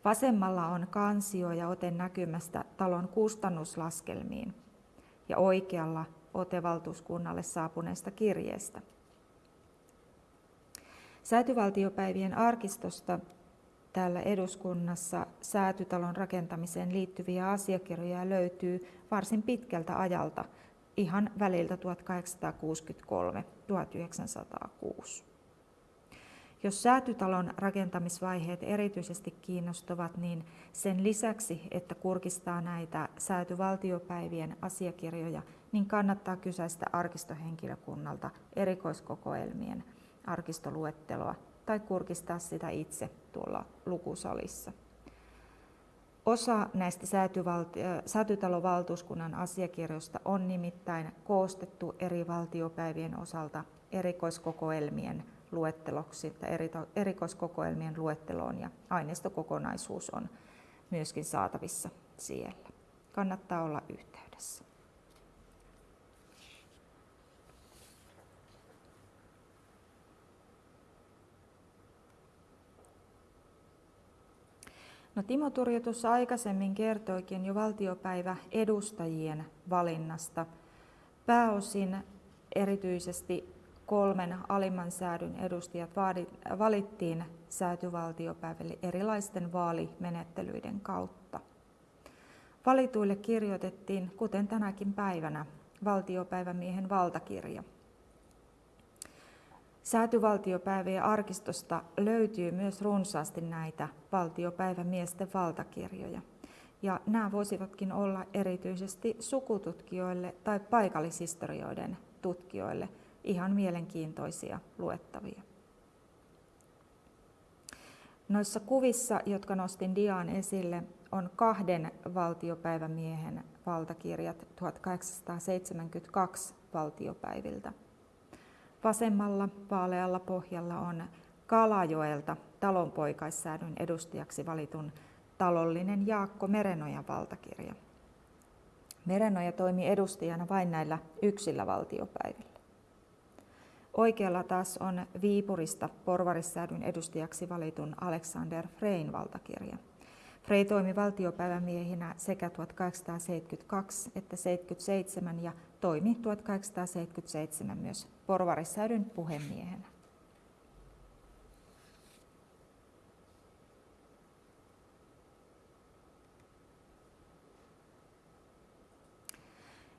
Vasemmalla on kansio ja ote näkymästä talon kustannuslaskelmiin. ja oikealla ote valtuuskunnalle saapuneesta kirjeestä. Säätyvaltiopäivien arkistosta täällä eduskunnassa säätytalon rakentamiseen liittyviä asiakirjoja löytyy varsin pitkältä ajalta, ihan väliltä 1863-1906. Jos säätytalon rakentamisvaiheet erityisesti kiinnostavat, niin sen lisäksi, että kurkistaa näitä säätyvaltiopäivien asiakirjoja, niin kannattaa kysäistä arkistohenkilökunnalta erikoiskokoelmien arkistoluetteloa tai kurkistaa sitä itse tuolla lukusalissa. Osa näistä säätytalon valtuuskunnan asiakirjoista on nimittäin koostettu eri valtiopäivien osalta erikoiskokoelmien luetteloksi tai erikoiskokoelmien luetteloon ja aineistokokonaisuus on myöskin saatavissa siellä. Kannattaa olla yhteydessä. No Timo Turjo tuossa aikaisemmin kertoikin jo valtiopäivä edustajien valinnasta. Pääosin erityisesti kolmen alimman säädyn edustajat valittiin säätyvaltiopäiville erilaisten vaalimenettelyiden kautta. Valituille kirjoitettiin, kuten tänäkin päivänä, valtiopäivämiehen valtakirja. Säätyvaltiopäivien arkistosta löytyy myös runsaasti näitä valtiopäivämiesten valtakirjoja. Ja nämä voisivatkin olla erityisesti sukututkijoille tai paikallishistorioiden tutkijoille – ihan mielenkiintoisia luettavia. Noissa kuvissa, jotka nostin Diaan esille, on kahden valtiopäivämiehen valtakirjat 1872 valtiopäiviltä. Vasemmalla vaalealla pohjalla on Kalajoelta talonpoikaissäädyn edustajaksi valitun talollinen Jaakko Merenojan valtakirja. Merenoja toimi edustajana vain näillä yksillä valtiopäivillä. Oikealla taas on Viipurista porvarissäädyn edustajaksi valitun Alexander Frein valtakirja. Frey toimi valtiopäivämiehinä sekä 1872 että 77 ja toimi 1877 myös porvarissäädyn puhemiehenä.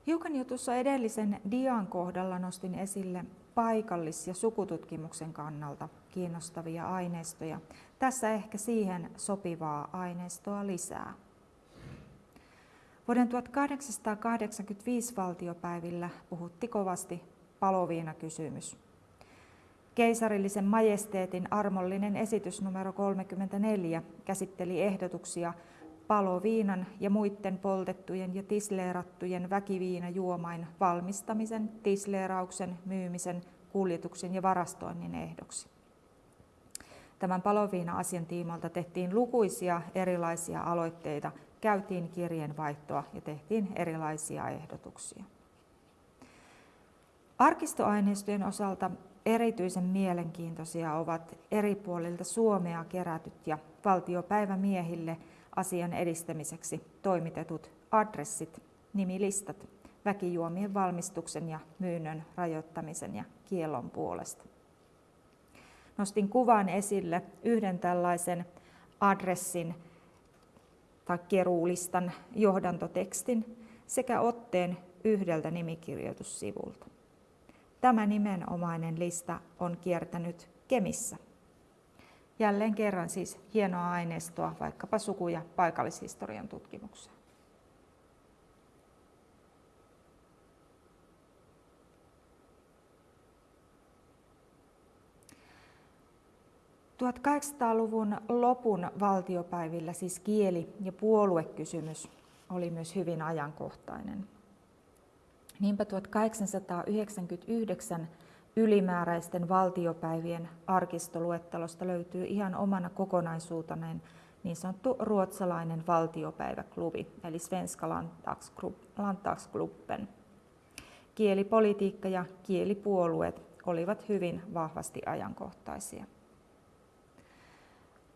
Hiukan jo tuossa edellisen dian kohdalla nostin esille paikallis- ja sukututkimuksen kannalta kiinnostavia aineistoja. Tässä ehkä siihen sopivaa aineistoa lisää. Vuoden 1885 valtiopäivillä puhutti kovasti paloviina-kysymys. Keisarillisen majesteetin armollinen esitys numero 34 käsitteli ehdotuksia paloviinan ja muiden poltettujen ja tisleerattujen väkiviinajuomain valmistamisen, tisleerauksen, myymisen, kuljetuksen ja varastoinnin ehdoksi. Tämän paloviina-asian tiimalta tehtiin lukuisia erilaisia aloitteita, käytiin kirjeenvaihtoa ja tehtiin erilaisia ehdotuksia. Arkistoaineistojen osalta erityisen mielenkiintoisia ovat eri puolilta Suomea kerätyt ja valtiopäivämiehille – asian edistämiseksi toimitetut adressit, nimilistat väkijuomien valmistuksen ja myynnön rajoittamisen ja kiellon puolesta. Nostin kuvan esille yhden tällaisen adressin tai keruulistan johdantotekstin sekä otteen yhdeltä nimikirjoitussivulta. Tämä nimenomainen lista on kiertänyt Kemissä Jälleen kerran siis hienoa aineistoa vaikkapa suku- ja paikallishistorian tutkimukseen. Luvun lopun valtiopäivillä siis kieli- ja puoluekysymys oli myös hyvin ajankohtainen. Niinpä 1899 ylimääräisten valtiopäivien arkistoluettelosta löytyy ihan omana kokonaisuutenaan niin sanottu ruotsalainen valtiopäiväklubi, eli Svenska Landtagsklubben. Kielipolitiikka ja kielipuolueet olivat hyvin vahvasti ajankohtaisia.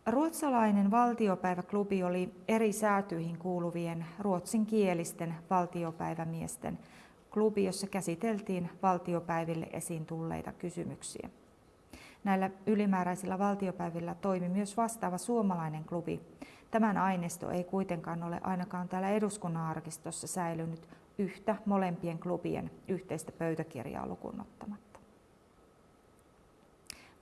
Ruotsalainen valtiopäiväklubi oli eri säätyihin kuuluvien ruotsinkielisten valtiopäivämiesten klubi, jossa käsiteltiin valtiopäiville esiin tulleita kysymyksiä. Näillä ylimääräisillä valtiopäivillä toimi myös vastaava suomalainen klubi. Tämän aineisto ei kuitenkaan ole ainakaan täällä eduskunnan arkistossa säilynyt yhtä molempien klubien yhteistä pöytäkirjaa lukunottamatta.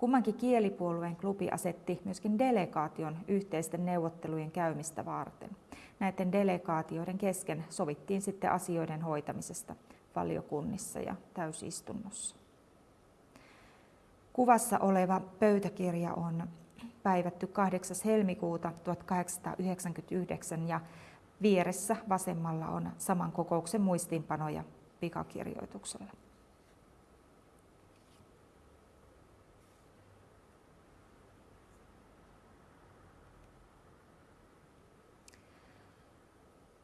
Kummankin kielipuolueen klubi asetti myöskin delegaation yhteisten neuvottelujen käymistä varten. Näiden delegaatioiden kesken sovittiin sitten asioiden hoitamisesta valiokunnissa ja täysistunnossa. Kuvassa oleva pöytäkirja on päivätty 8. helmikuuta 1899 ja vieressä vasemmalla on saman kokouksen muistiinpanoja pikakirjoituksella.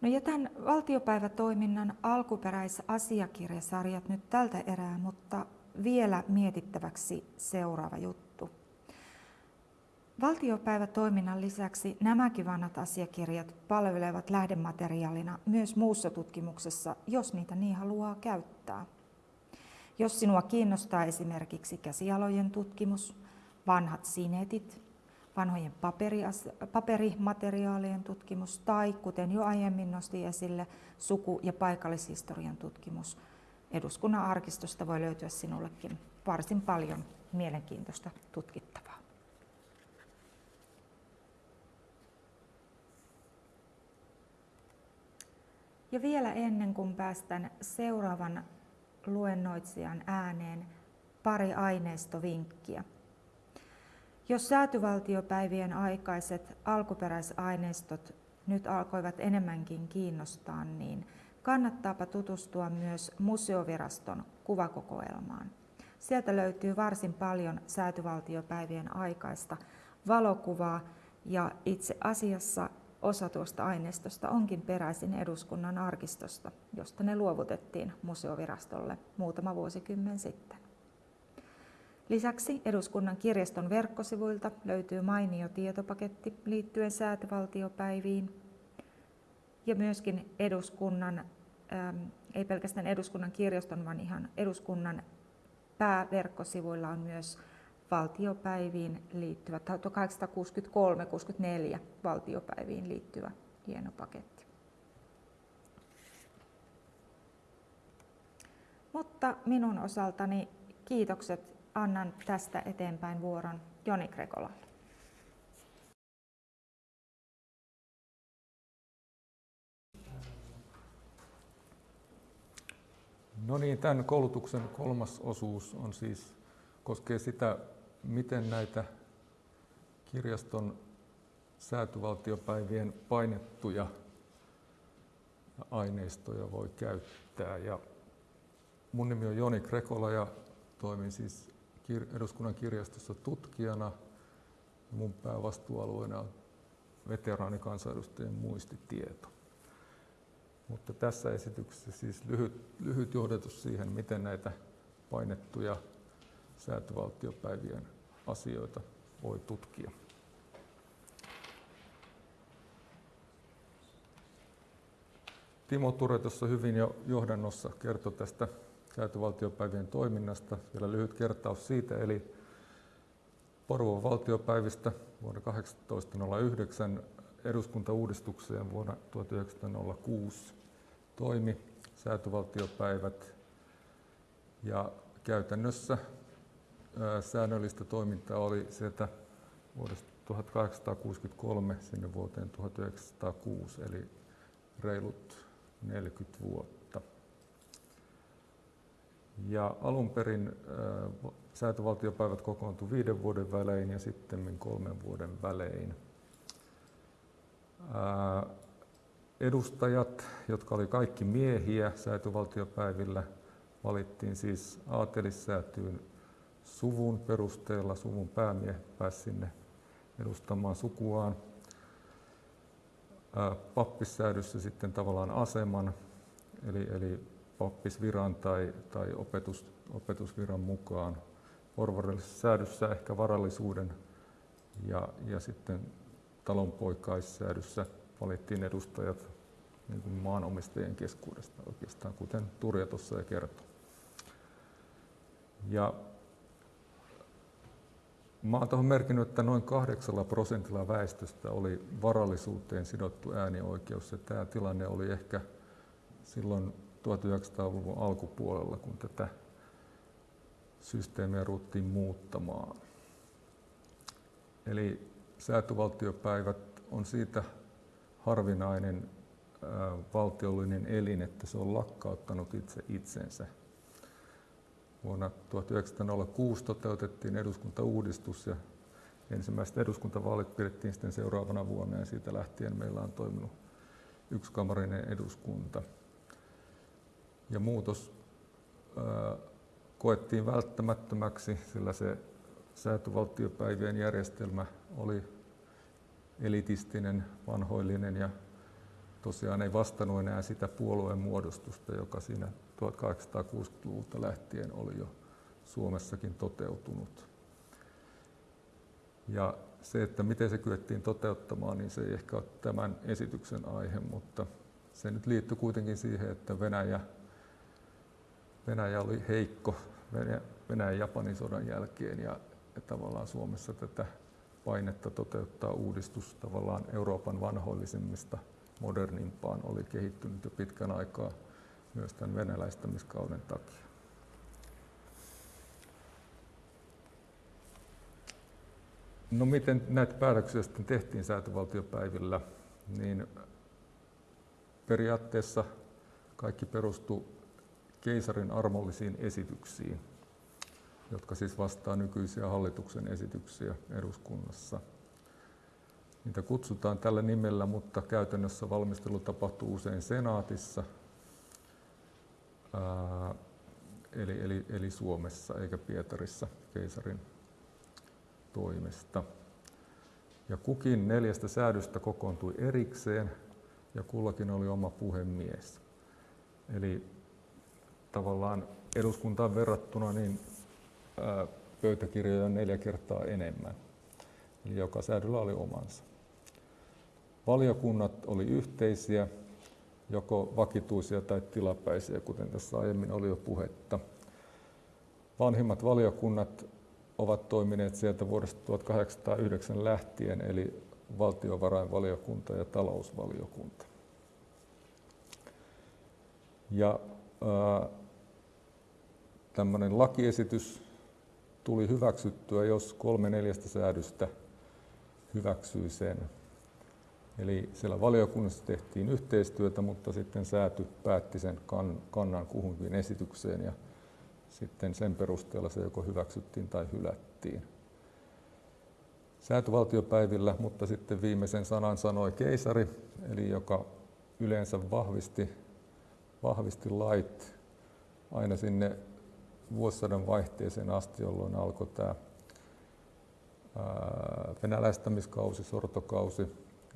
No jätän valtiopäivätoiminnan alkuperäisasiakirjasarjat nyt tältä erää, mutta vielä mietittäväksi seuraava juttu. Valtiopäivätoiminnan lisäksi nämäkin vanhat asiakirjat palvelevat lähdemateriaalina myös muussa tutkimuksessa, jos niitä niin haluaa käyttää. Jos sinua kiinnostaa esimerkiksi käsialojen tutkimus, vanhat sinetit, vanhojen paperimateriaalien tutkimus tai, kuten jo aiemmin nosti esille, suku- ja paikallishistorian tutkimus, eduskunnan arkistosta voi löytyä sinullekin varsin paljon mielenkiintoista tutkittavaa. Ja vielä ennen kuin päästän seuraavan luennoitsijan ääneen, pari aineistovinkkiä. Jos säätyvaltiopäivien aikaiset alkuperäisaineistot nyt alkoivat enemmänkin kiinnostaa, niin kannattaapa tutustua myös museoviraston kuvakokoelmaan. Sieltä löytyy varsin paljon säätyvaltiopäivien aikaista valokuvaa ja itse asiassa osa tuosta aineistosta onkin peräisin eduskunnan arkistosta, josta ne luovutettiin museovirastolle muutama vuosikymmen sitten. Lisäksi eduskunnan kirjaston verkkosivuilta löytyy mainio tietopaketti liittyen säätövaltiopäiviin ja myöskin eduskunnan, ähm, ei pelkästään eduskunnan kirjaston, vaan ihan eduskunnan pääverkkosivuilla on myös valtiopäiviin liittyvä, 1863-64 valtiopäiviin liittyvä hieno paketti. Mutta minun osaltani kiitokset annan tästä eteenpäin vuoron Joni Grekolalle. No niin, tämän koulutuksen kolmas osuus on siis, koskee sitä, miten näitä kirjaston säätyvaltiopäivien painettuja aineistoja voi käyttää. Ja mun nimi on Joni Krekola ja toimin siis eduskunnan kirjastossa tutkijana. Mun päävastuualueena on veteraanikansanedustajien muistitieto. Mutta tässä esityksessä siis lyhyt, lyhyt johdatus siihen, miten näitä painettuja säätövaltiopäivien asioita voi tutkia. Timo Ture tuossa hyvin jo johdannossa kertoi tästä säätövaltiopäivien toiminnasta. Vielä lyhyt kertaus siitä, eli Porvoon valtiopäivistä vuonna 1809 eduskuntauudistukseen vuonna 1906 toimi säätövaltiopäivät ja käytännössä säännöllistä toimintaa oli sieltä vuodesta 1863 sinne vuoteen 1906, eli reilut 40 vuotta. Ja alun perin äh, säätövaltiopäivät kokoontui viiden vuoden välein ja sitten kolmen vuoden välein. Äh, edustajat, jotka oli kaikki miehiä säätövaltiopäivillä, valittiin siis aatelissäätyyn suvun perusteella. Suvun päämiehet pääsi sinne edustamaan sukuaan. Äh, pappissäädyssä sitten tavallaan aseman, eli, eli oppisviran tai, tai opetus, opetusviran mukaan. Porvarillisessa säädössä ehkä varallisuuden ja, ja sitten talonpoikaissäädössä valittiin edustajat niin kuin maanomistajien keskuudesta oikeastaan, kuten Turja tuossa jo kertoi. Ja Mä oon tuohon merkinnyt, että noin kahdeksalla prosentilla väestöstä oli varallisuuteen sidottu äänioikeus. Ja tämä tilanne oli ehkä silloin 1900-luvun alkupuolella, kun tätä systeemiä ruuttiin muuttamaan. Eli säätövaltiopäivät on siitä harvinainen valtiollinen elin, että se on lakkauttanut itse itsensä. Vuonna 1906 toteutettiin eduskuntauudistus ja ensimmäiset eduskuntavaalit pidettiin sitten seuraavana vuonna ja siitä lähtien meillä on toiminut yksikamarinen eduskunta. Ja muutos koettiin välttämättömäksi, sillä se säätövaltiopäivien järjestelmä oli elitistinen, vanhoillinen ja tosiaan ei vastannut enää sitä puolueen muodostusta, joka siinä 1860-luvulta lähtien oli jo Suomessakin toteutunut. Ja se, että miten se kyettiin toteuttamaan, niin se ei ehkä ole tämän esityksen aihe, mutta se nyt liittyy kuitenkin siihen, että Venäjä, Venäjä oli heikko Venäjän Japanin sodan jälkeen ja, ja tavallaan Suomessa tätä painetta toteuttaa uudistus tavallaan Euroopan vanhoillisemmista modernimpaan oli kehittynyt jo pitkän aikaa myös tämän venäläistämiskauden takia. No miten näitä päätöksiä sitten tehtiin säätövaltiopäivillä, niin periaatteessa kaikki perustui keisarin armollisiin esityksiin, jotka siis vastaa nykyisiä hallituksen esityksiä eduskunnassa. Niitä kutsutaan tällä nimellä, mutta käytännössä valmistelu tapahtuu usein senaatissa – ää, eli, eli, eli Suomessa eikä Pietarissa keisarin toimesta. Ja kukin neljästä säädöstä kokoontui erikseen ja kullakin oli oma puhemies. Eli tavallaan eduskuntaan verrattuna niin ää, pöytäkirjoja neljä kertaa enemmän. Eli joka säädöllä oli omansa. Valiokunnat oli yhteisiä joko vakituisia tai tilapäisiä, kuten tässä aiemmin oli jo puhetta. Vanhimmat valiokunnat ovat toimineet sieltä vuodesta 1809 lähtien, eli valtiovarainvaliokunta ja talousvaliokunta. Ja tämmöinen lakiesitys tuli hyväksyttyä, jos kolme neljästä säädöstä hyväksyi sen. Eli siellä valiokunnassa tehtiin yhteistyötä, mutta sitten sääty päätti sen kannan kuhunkin esitykseen ja sitten sen perusteella se joko hyväksyttiin tai hylättiin. Säätövaltiopäivillä, mutta sitten viimeisen sanan sanoi keisari, eli joka yleensä vahvisti, vahvisti lait aina sinne vuosisadan vaihteeseen asti, jolloin alkoi tämä venäläistämiskausi, sortokausi,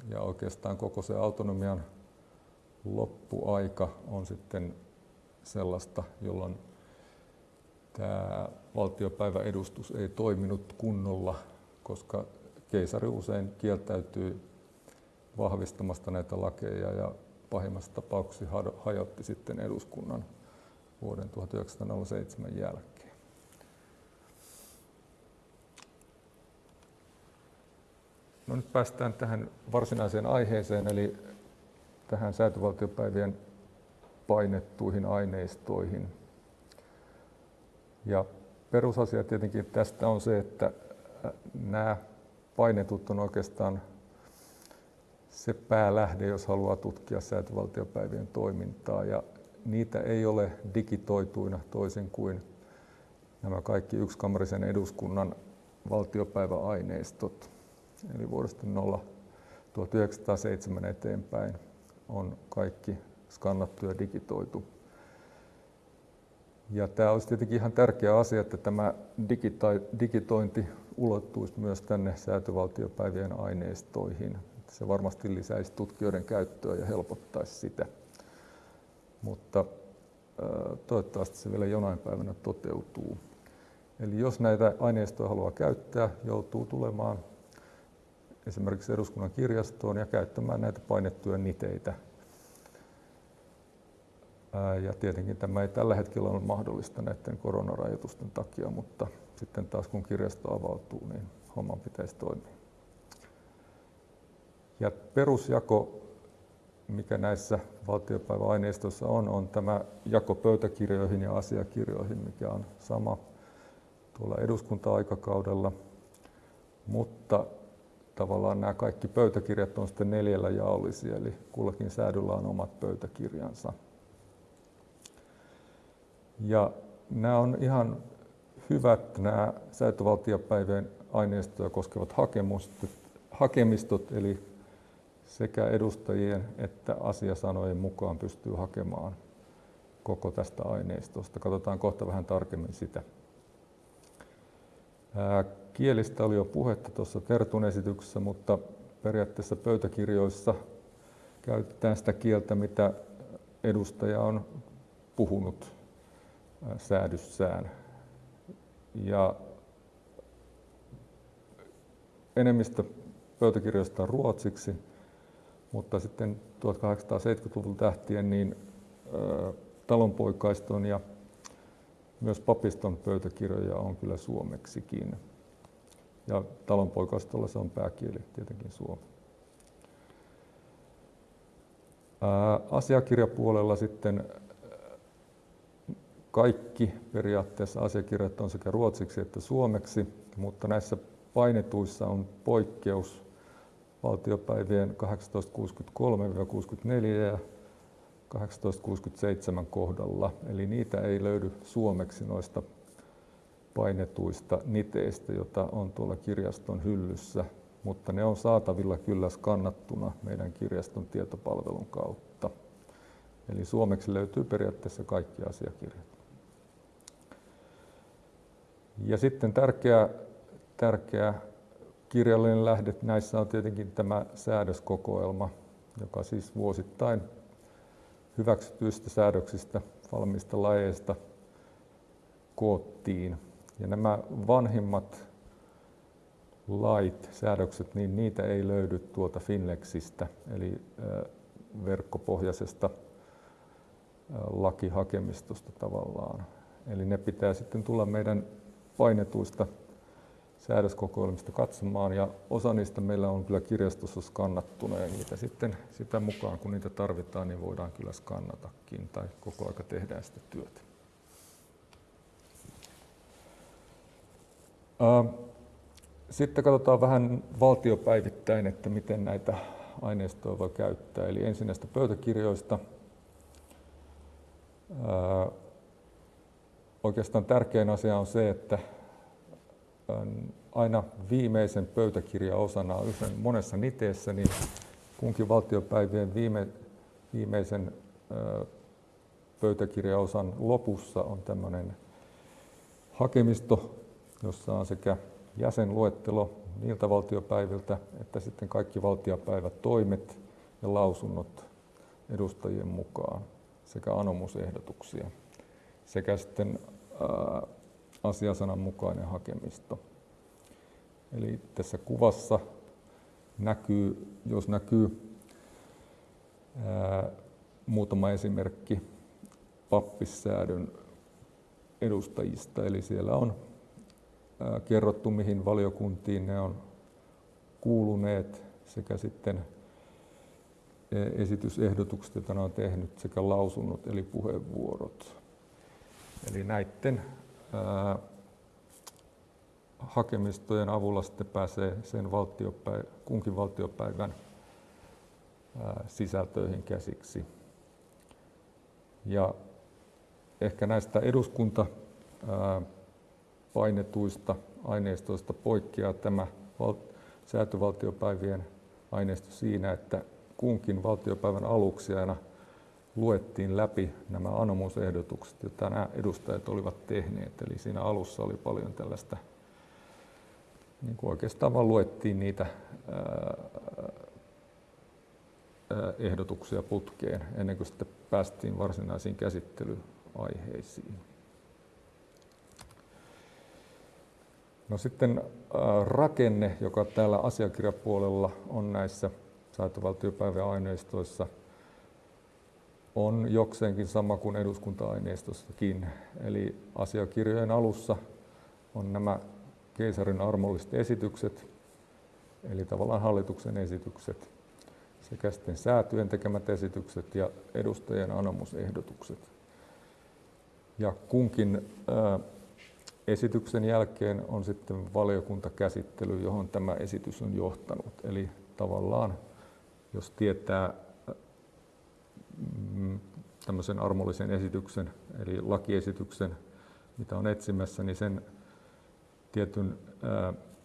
ja oikeastaan koko se autonomian loppuaika on sitten sellaista, jolloin tämä valtiopäiväedustus ei toiminut kunnolla, koska keisari usein kieltäytyy vahvistamasta näitä lakeja ja pahimmassa tapauksessa hajotti sitten eduskunnan vuoden 1907 jälkeen. No nyt päästään tähän varsinaiseen aiheeseen, eli tähän säätövaltiopäivien painettuihin aineistoihin. Ja perusasia tietenkin tästä on se, että nämä painetut on oikeastaan se päälähde, jos haluaa tutkia säätövaltiopäivien toimintaa. Ja niitä ei ole digitoituina toisin kuin nämä kaikki yksikamarisen eduskunnan valtiopäiväaineistot eli vuodesta 0 1907 eteenpäin on kaikki skannattu ja digitoitu. Ja tämä olisi tietenkin ihan tärkeä asia, että tämä digitointi ulottuisi myös tänne säätövaltiopäivien aineistoihin. Se varmasti lisäisi tutkijoiden käyttöä ja helpottaisi sitä. Mutta toivottavasti se vielä jonain päivänä toteutuu. Eli jos näitä aineistoja haluaa käyttää, joutuu tulemaan esimerkiksi eduskunnan kirjastoon ja käyttämään näitä painettuja niteitä. Ja tietenkin tämä ei tällä hetkellä ole mahdollista näiden koronarajoitusten takia, mutta sitten taas kun kirjasto avautuu, niin homma pitäisi toimia. Ja perusjako, mikä näissä valtiopäiväaineistoissa on, on tämä jako pöytäkirjoihin ja asiakirjoihin, mikä on sama tuolla eduskunta-aikakaudella. Mutta tavallaan nämä kaikki pöytäkirjat on sitten neljällä jaollisia, eli kullakin säädyllä on omat pöytäkirjansa. Ja nämä on ihan hyvät nämä säätövaltiopäivien aineistoja koskevat hakemustot, hakemistot, eli sekä edustajien että asiasanojen mukaan pystyy hakemaan koko tästä aineistosta. Katsotaan kohta vähän tarkemmin sitä. Kielistä oli jo puhetta tuossa Tertun esityksessä, mutta periaatteessa pöytäkirjoissa käytetään sitä kieltä, mitä edustaja on puhunut säädyssään. Ja enemmistö pöytäkirjoista on ruotsiksi, mutta sitten 1870-luvulta lähtien niin talonpoikaiston ja myös papiston pöytäkirjoja on kyllä suomeksikin. Ja talonpoikaistolla se on pääkieli tietenkin suomi. asiakirjapuolella sitten kaikki periaatteessa asiakirjat on sekä ruotsiksi että suomeksi, mutta näissä painetuissa on poikkeus valtiopäivien 1863-64 ja 1867 kohdalla. Eli niitä ei löydy suomeksi noista painetuista niteistä, jota on tuolla kirjaston hyllyssä, mutta ne on saatavilla kyllä skannattuna meidän kirjaston tietopalvelun kautta. Eli suomeksi löytyy periaatteessa kaikki asiakirjat. Ja sitten tärkeä, tärkeä kirjallinen lähde näissä on tietenkin tämä säädöskokoelma, joka siis vuosittain hyväksytyistä säädöksistä, valmista lajeista koottiin. Ja nämä vanhimmat lait, säädökset, niin niitä ei löydy tuolta Finlexistä, eli verkkopohjaisesta lakihakemistosta tavallaan. Eli ne pitää sitten tulla meidän painetuista säädöskokoelmista katsomaan ja osa niistä meillä on kyllä kirjastossa skannattuna ja niitä sitten sitä mukaan kun niitä tarvitaan niin voidaan kyllä skannatakin tai koko aika tehdään sitä työtä. Sitten katsotaan vähän valtiopäivittäin, että miten näitä aineistoja voi käyttää. Eli ensin näistä pöytäkirjoista. Oikeastaan tärkein asia on se, että aina viimeisen pöytäkirjaosana usein monessa niteessä, niin kunkin valtiopäivien viime, viimeisen pöytäkirjaosan lopussa on tämmöinen hakemisto, jossa on sekä jäsenluettelo niiltä valtiopäiviltä, että sitten kaikki valtiopäivät toimet ja lausunnot edustajien mukaan sekä anomusehdotuksia. Sekä sitten asiasanan mukainen hakemisto. Eli tässä kuvassa näkyy, jos näkyy ää, muutama esimerkki pappissäädön edustajista. Eli siellä on ää, kerrottu, mihin valiokuntiin ne on kuuluneet sekä sitten esitysehdotukset, joita ne on tehnyt, sekä lausunnot eli puheenvuorot. Eli näiden hakemistojen avulla sitten pääsee sen valtiopäivä, kunkin valtiopäivän sisältöihin käsiksi. Ja ehkä näistä eduskunta painetuista aineistoista poikkeaa tämä val- säätövaltiopäivien aineisto siinä, että kunkin valtiopäivän aluksi aina luettiin läpi nämä anomusehdotukset, joita nämä edustajat olivat tehneet. Eli siinä alussa oli paljon tällaista, niin kuin oikeastaan vaan luettiin niitä ehdotuksia putkeen ennen kuin sitten päästiin varsinaisiin käsittelyaiheisiin. No sitten rakenne, joka täällä asiakirjapuolella on näissä saatovaltiopäivän aineistoissa – on jokseenkin sama kuin eduskunta-aineistossakin. Eli asiakirjojen alussa on nämä keisarin armolliset esitykset, eli tavallaan hallituksen esitykset, sekä sitten säätyjen tekemät esitykset ja edustajien anomusehdotukset. Ja kunkin esityksen jälkeen on sitten valiokuntakäsittely, johon tämä esitys on johtanut. Eli tavallaan, jos tietää tämmöisen armollisen esityksen, eli lakiesityksen, mitä on etsimässä, niin sen tietyn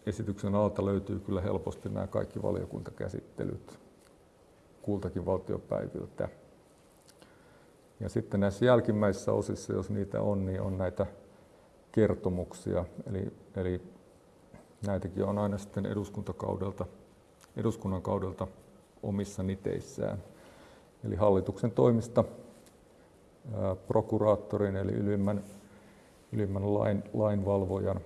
esityksen alta löytyy kyllä helposti nämä kaikki valiokuntakäsittelyt kultakin valtiopäiviltä. Ja sitten näissä jälkimmäisissä osissa, jos niitä on, niin on näitä kertomuksia. Eli, eli näitäkin on aina sitten eduskuntakaudelta, eduskunnan kaudelta omissa niteissään. Eli hallituksen toimista prokuraattorin eli ylimmän, ylimmän lain, lainvalvojan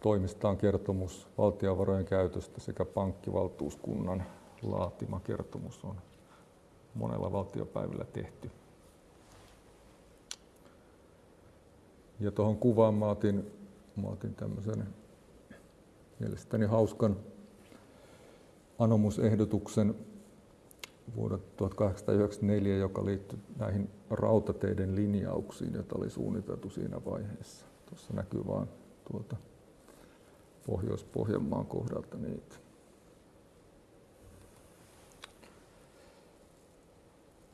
toimistaan kertomus valtionvarojen käytöstä sekä pankkivaltuuskunnan laatima kertomus on monella valtiopäivillä tehty. Ja tuohon kuvaan mä otin, mä otin tämmöisen mielestäni hauskan anomusehdotuksen vuodelta 1894, joka liittyi näihin rautateiden linjauksiin, joita oli suunniteltu siinä vaiheessa. Tuossa näkyy vain tuolta Pohjois-Pohjanmaan kohdalta niitä.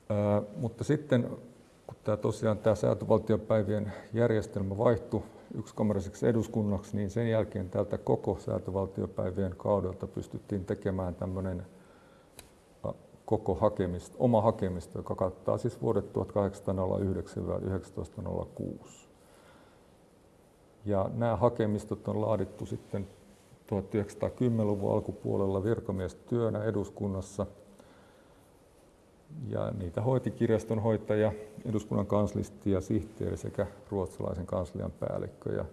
Ää, mutta sitten kun tämä tosiaan tämä säätövaltiopäivien järjestelmä vaihtui yksikamariseksi eduskunnaksi, niin sen jälkeen tältä koko säätövaltiopäivien kaudelta pystyttiin tekemään tämmöinen koko hakemista, oma hakemisto, joka kattaa siis vuodet 1809-1906. Ja nämä hakemistot on laadittu sitten 1910-luvun alkupuolella virkamiestyönä eduskunnassa. Ja niitä hoiti kirjastonhoitaja, eduskunnan kanslisti ja sihteeri sekä ruotsalaisen kanslian päällikkö. Ja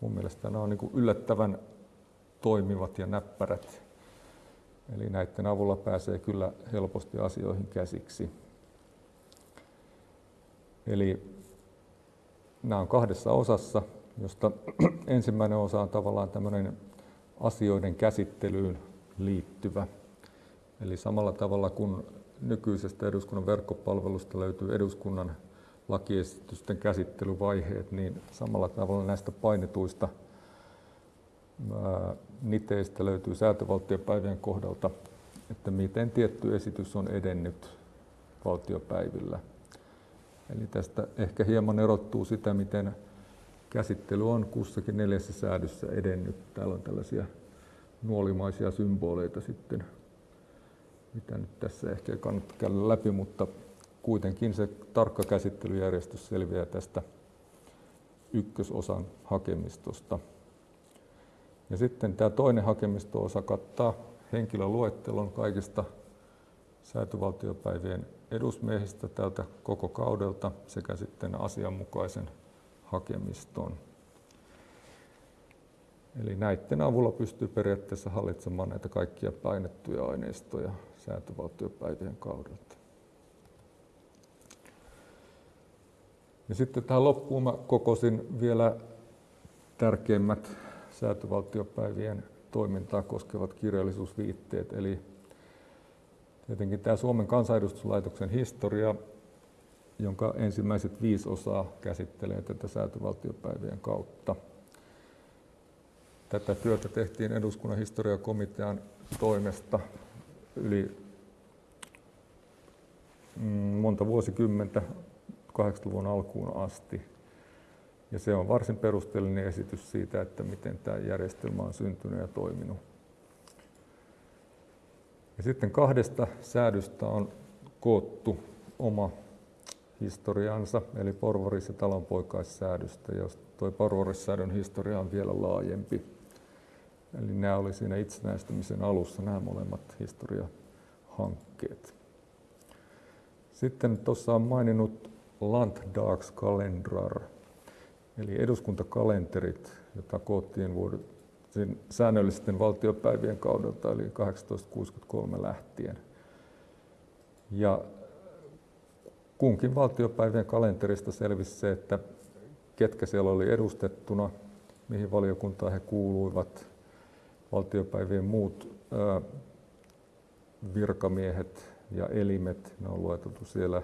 mun mielestä nämä on niin yllättävän toimivat ja näppärät. Eli näiden avulla pääsee kyllä helposti asioihin käsiksi. Eli nämä on kahdessa osassa josta ensimmäinen osa on tavallaan tämmöinen asioiden käsittelyyn liittyvä. Eli samalla tavalla kuin nykyisestä eduskunnan verkkopalvelusta löytyy eduskunnan lakiesitysten käsittelyvaiheet, niin samalla tavalla näistä painetuista niteistä löytyy säätövaltiopäivien kohdalta, että miten tietty esitys on edennyt valtiopäivillä. Eli tästä ehkä hieman erottuu sitä, miten käsittely on kussakin neljässä säädössä edennyt. Täällä on tällaisia nuolimaisia symboleita sitten, mitä nyt tässä ehkä ei kannata käydä läpi, mutta kuitenkin se tarkka käsittelyjärjestys selviää tästä ykkösosan hakemistosta. Ja sitten tämä toinen hakemisto-osa kattaa henkilöluettelon kaikista säätövaltiopäivien edusmiehistä tältä koko kaudelta sekä sitten asianmukaisen hakemiston. Eli näiden avulla pystyy periaatteessa hallitsemaan näitä kaikkia painettuja aineistoja säätövaltiopäivien kaudelta. Ja sitten tähän loppuun mä kokosin vielä tärkeimmät säätövaltiopäivien toimintaa koskevat kirjallisuusviitteet, eli tietenkin tämä Suomen kansanedustuslaitoksen historia, jonka ensimmäiset viisi osaa käsittelee tätä säätövaltiopäivien kautta. Tätä työtä tehtiin eduskunnan historiakomitean toimesta yli mm, monta vuosikymmentä 80-luvun alkuun asti. Ja se on varsin perusteellinen esitys siitä, että miten tämä järjestelmä on syntynyt ja toiminut. Ja sitten kahdesta säädystä on koottu oma historiansa, eli porvaris- ja talonpoikaissäädöstä, jos tuo porvarissäädön historia on vielä laajempi. Eli nämä oli siinä itsenäistymisen alussa nämä molemmat historiahankkeet. Sitten tuossa on maininnut Landdagskalendrar, eli eduskuntakalenterit, jota koottiin vuodet, säännöllisten valtiopäivien kaudelta, eli 1863 lähtien. Ja kunkin valtiopäivien kalenterista selvisi se, että ketkä siellä oli edustettuna, mihin valiokuntaan he kuuluivat, valtiopäivien muut ää, virkamiehet ja elimet, ne on lueteltu siellä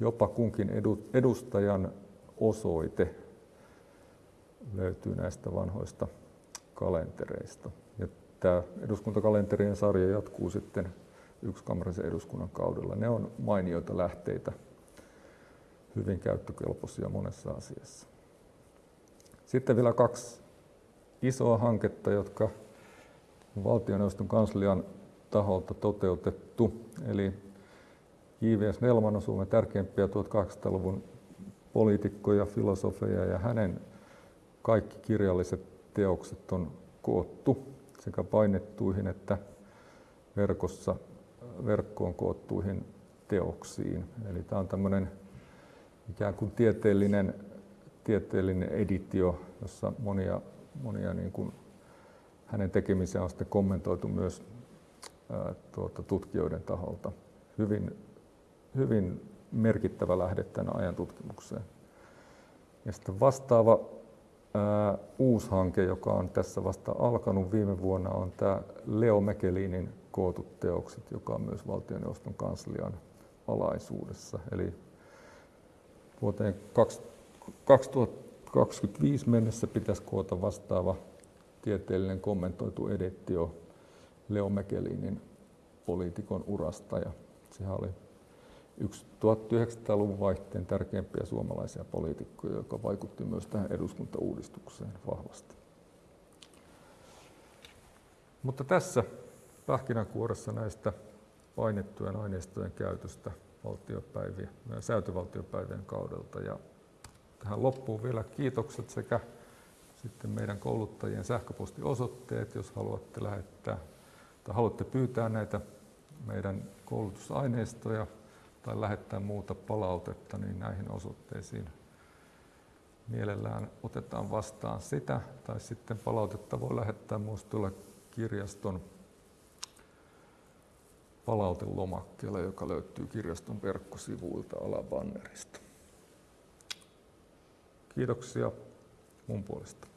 jopa kunkin edustajan osoite löytyy näistä vanhoista kalentereista. Ja tämä eduskuntakalenterien sarja jatkuu sitten yksikammarisen eduskunnan kaudella. Ne on mainioita lähteitä, hyvin käyttökelpoisia monessa asiassa. Sitten vielä kaksi isoa hanketta, jotka valtioneuvoston kanslian taholta toteutettu. Eli J.V.S. Nelman on Suomen tärkeimpiä 1800-luvun poliitikkoja, filosofeja ja hänen kaikki kirjalliset teokset on koottu sekä painettuihin että verkossa, verkkoon koottuihin teoksiin. Eli tämä on tämmöinen ikään kuin tieteellinen, tieteellinen editio, jossa monia, monia niin kuin hänen tekemisiä on sitten kommentoitu myös ää, tuota, tutkijoiden taholta. Hyvin, hyvin merkittävä lähde tämän ajan tutkimukseen. Ja sitten vastaava uusi hanke, joka on tässä vasta alkanut viime vuonna, on tämä Leo Mekelinin kootut teokset, joka on myös valtioneuvoston kanslian alaisuudessa. Eli vuoteen 2025 mennessä pitäisi koota vastaava tieteellinen kommentoitu editio Leo Mekelinin poliitikon urasta. Ja sehän oli yksi 1900-luvun vaihteen tärkeimpiä suomalaisia poliitikkoja, joka vaikutti myös tähän eduskuntauudistukseen vahvasti. Mutta tässä pähkinänkuoressa näistä painettujen aineistojen käytöstä valtiopäivien, säätövaltiopäivien kaudelta. Ja tähän loppuun vielä kiitokset sekä sitten meidän kouluttajien sähköpostiosoitteet, jos haluatte lähettää tai haluatte pyytää näitä meidän koulutusaineistoja tai lähettää muuta palautetta, niin näihin osoitteisiin mielellään otetaan vastaan sitä. Tai sitten palautetta voi lähettää myös tuolla kirjaston palautelomakkeella, joka löytyy kirjaston verkkosivuilta alabannerista. Kiitoksia mun puolesta.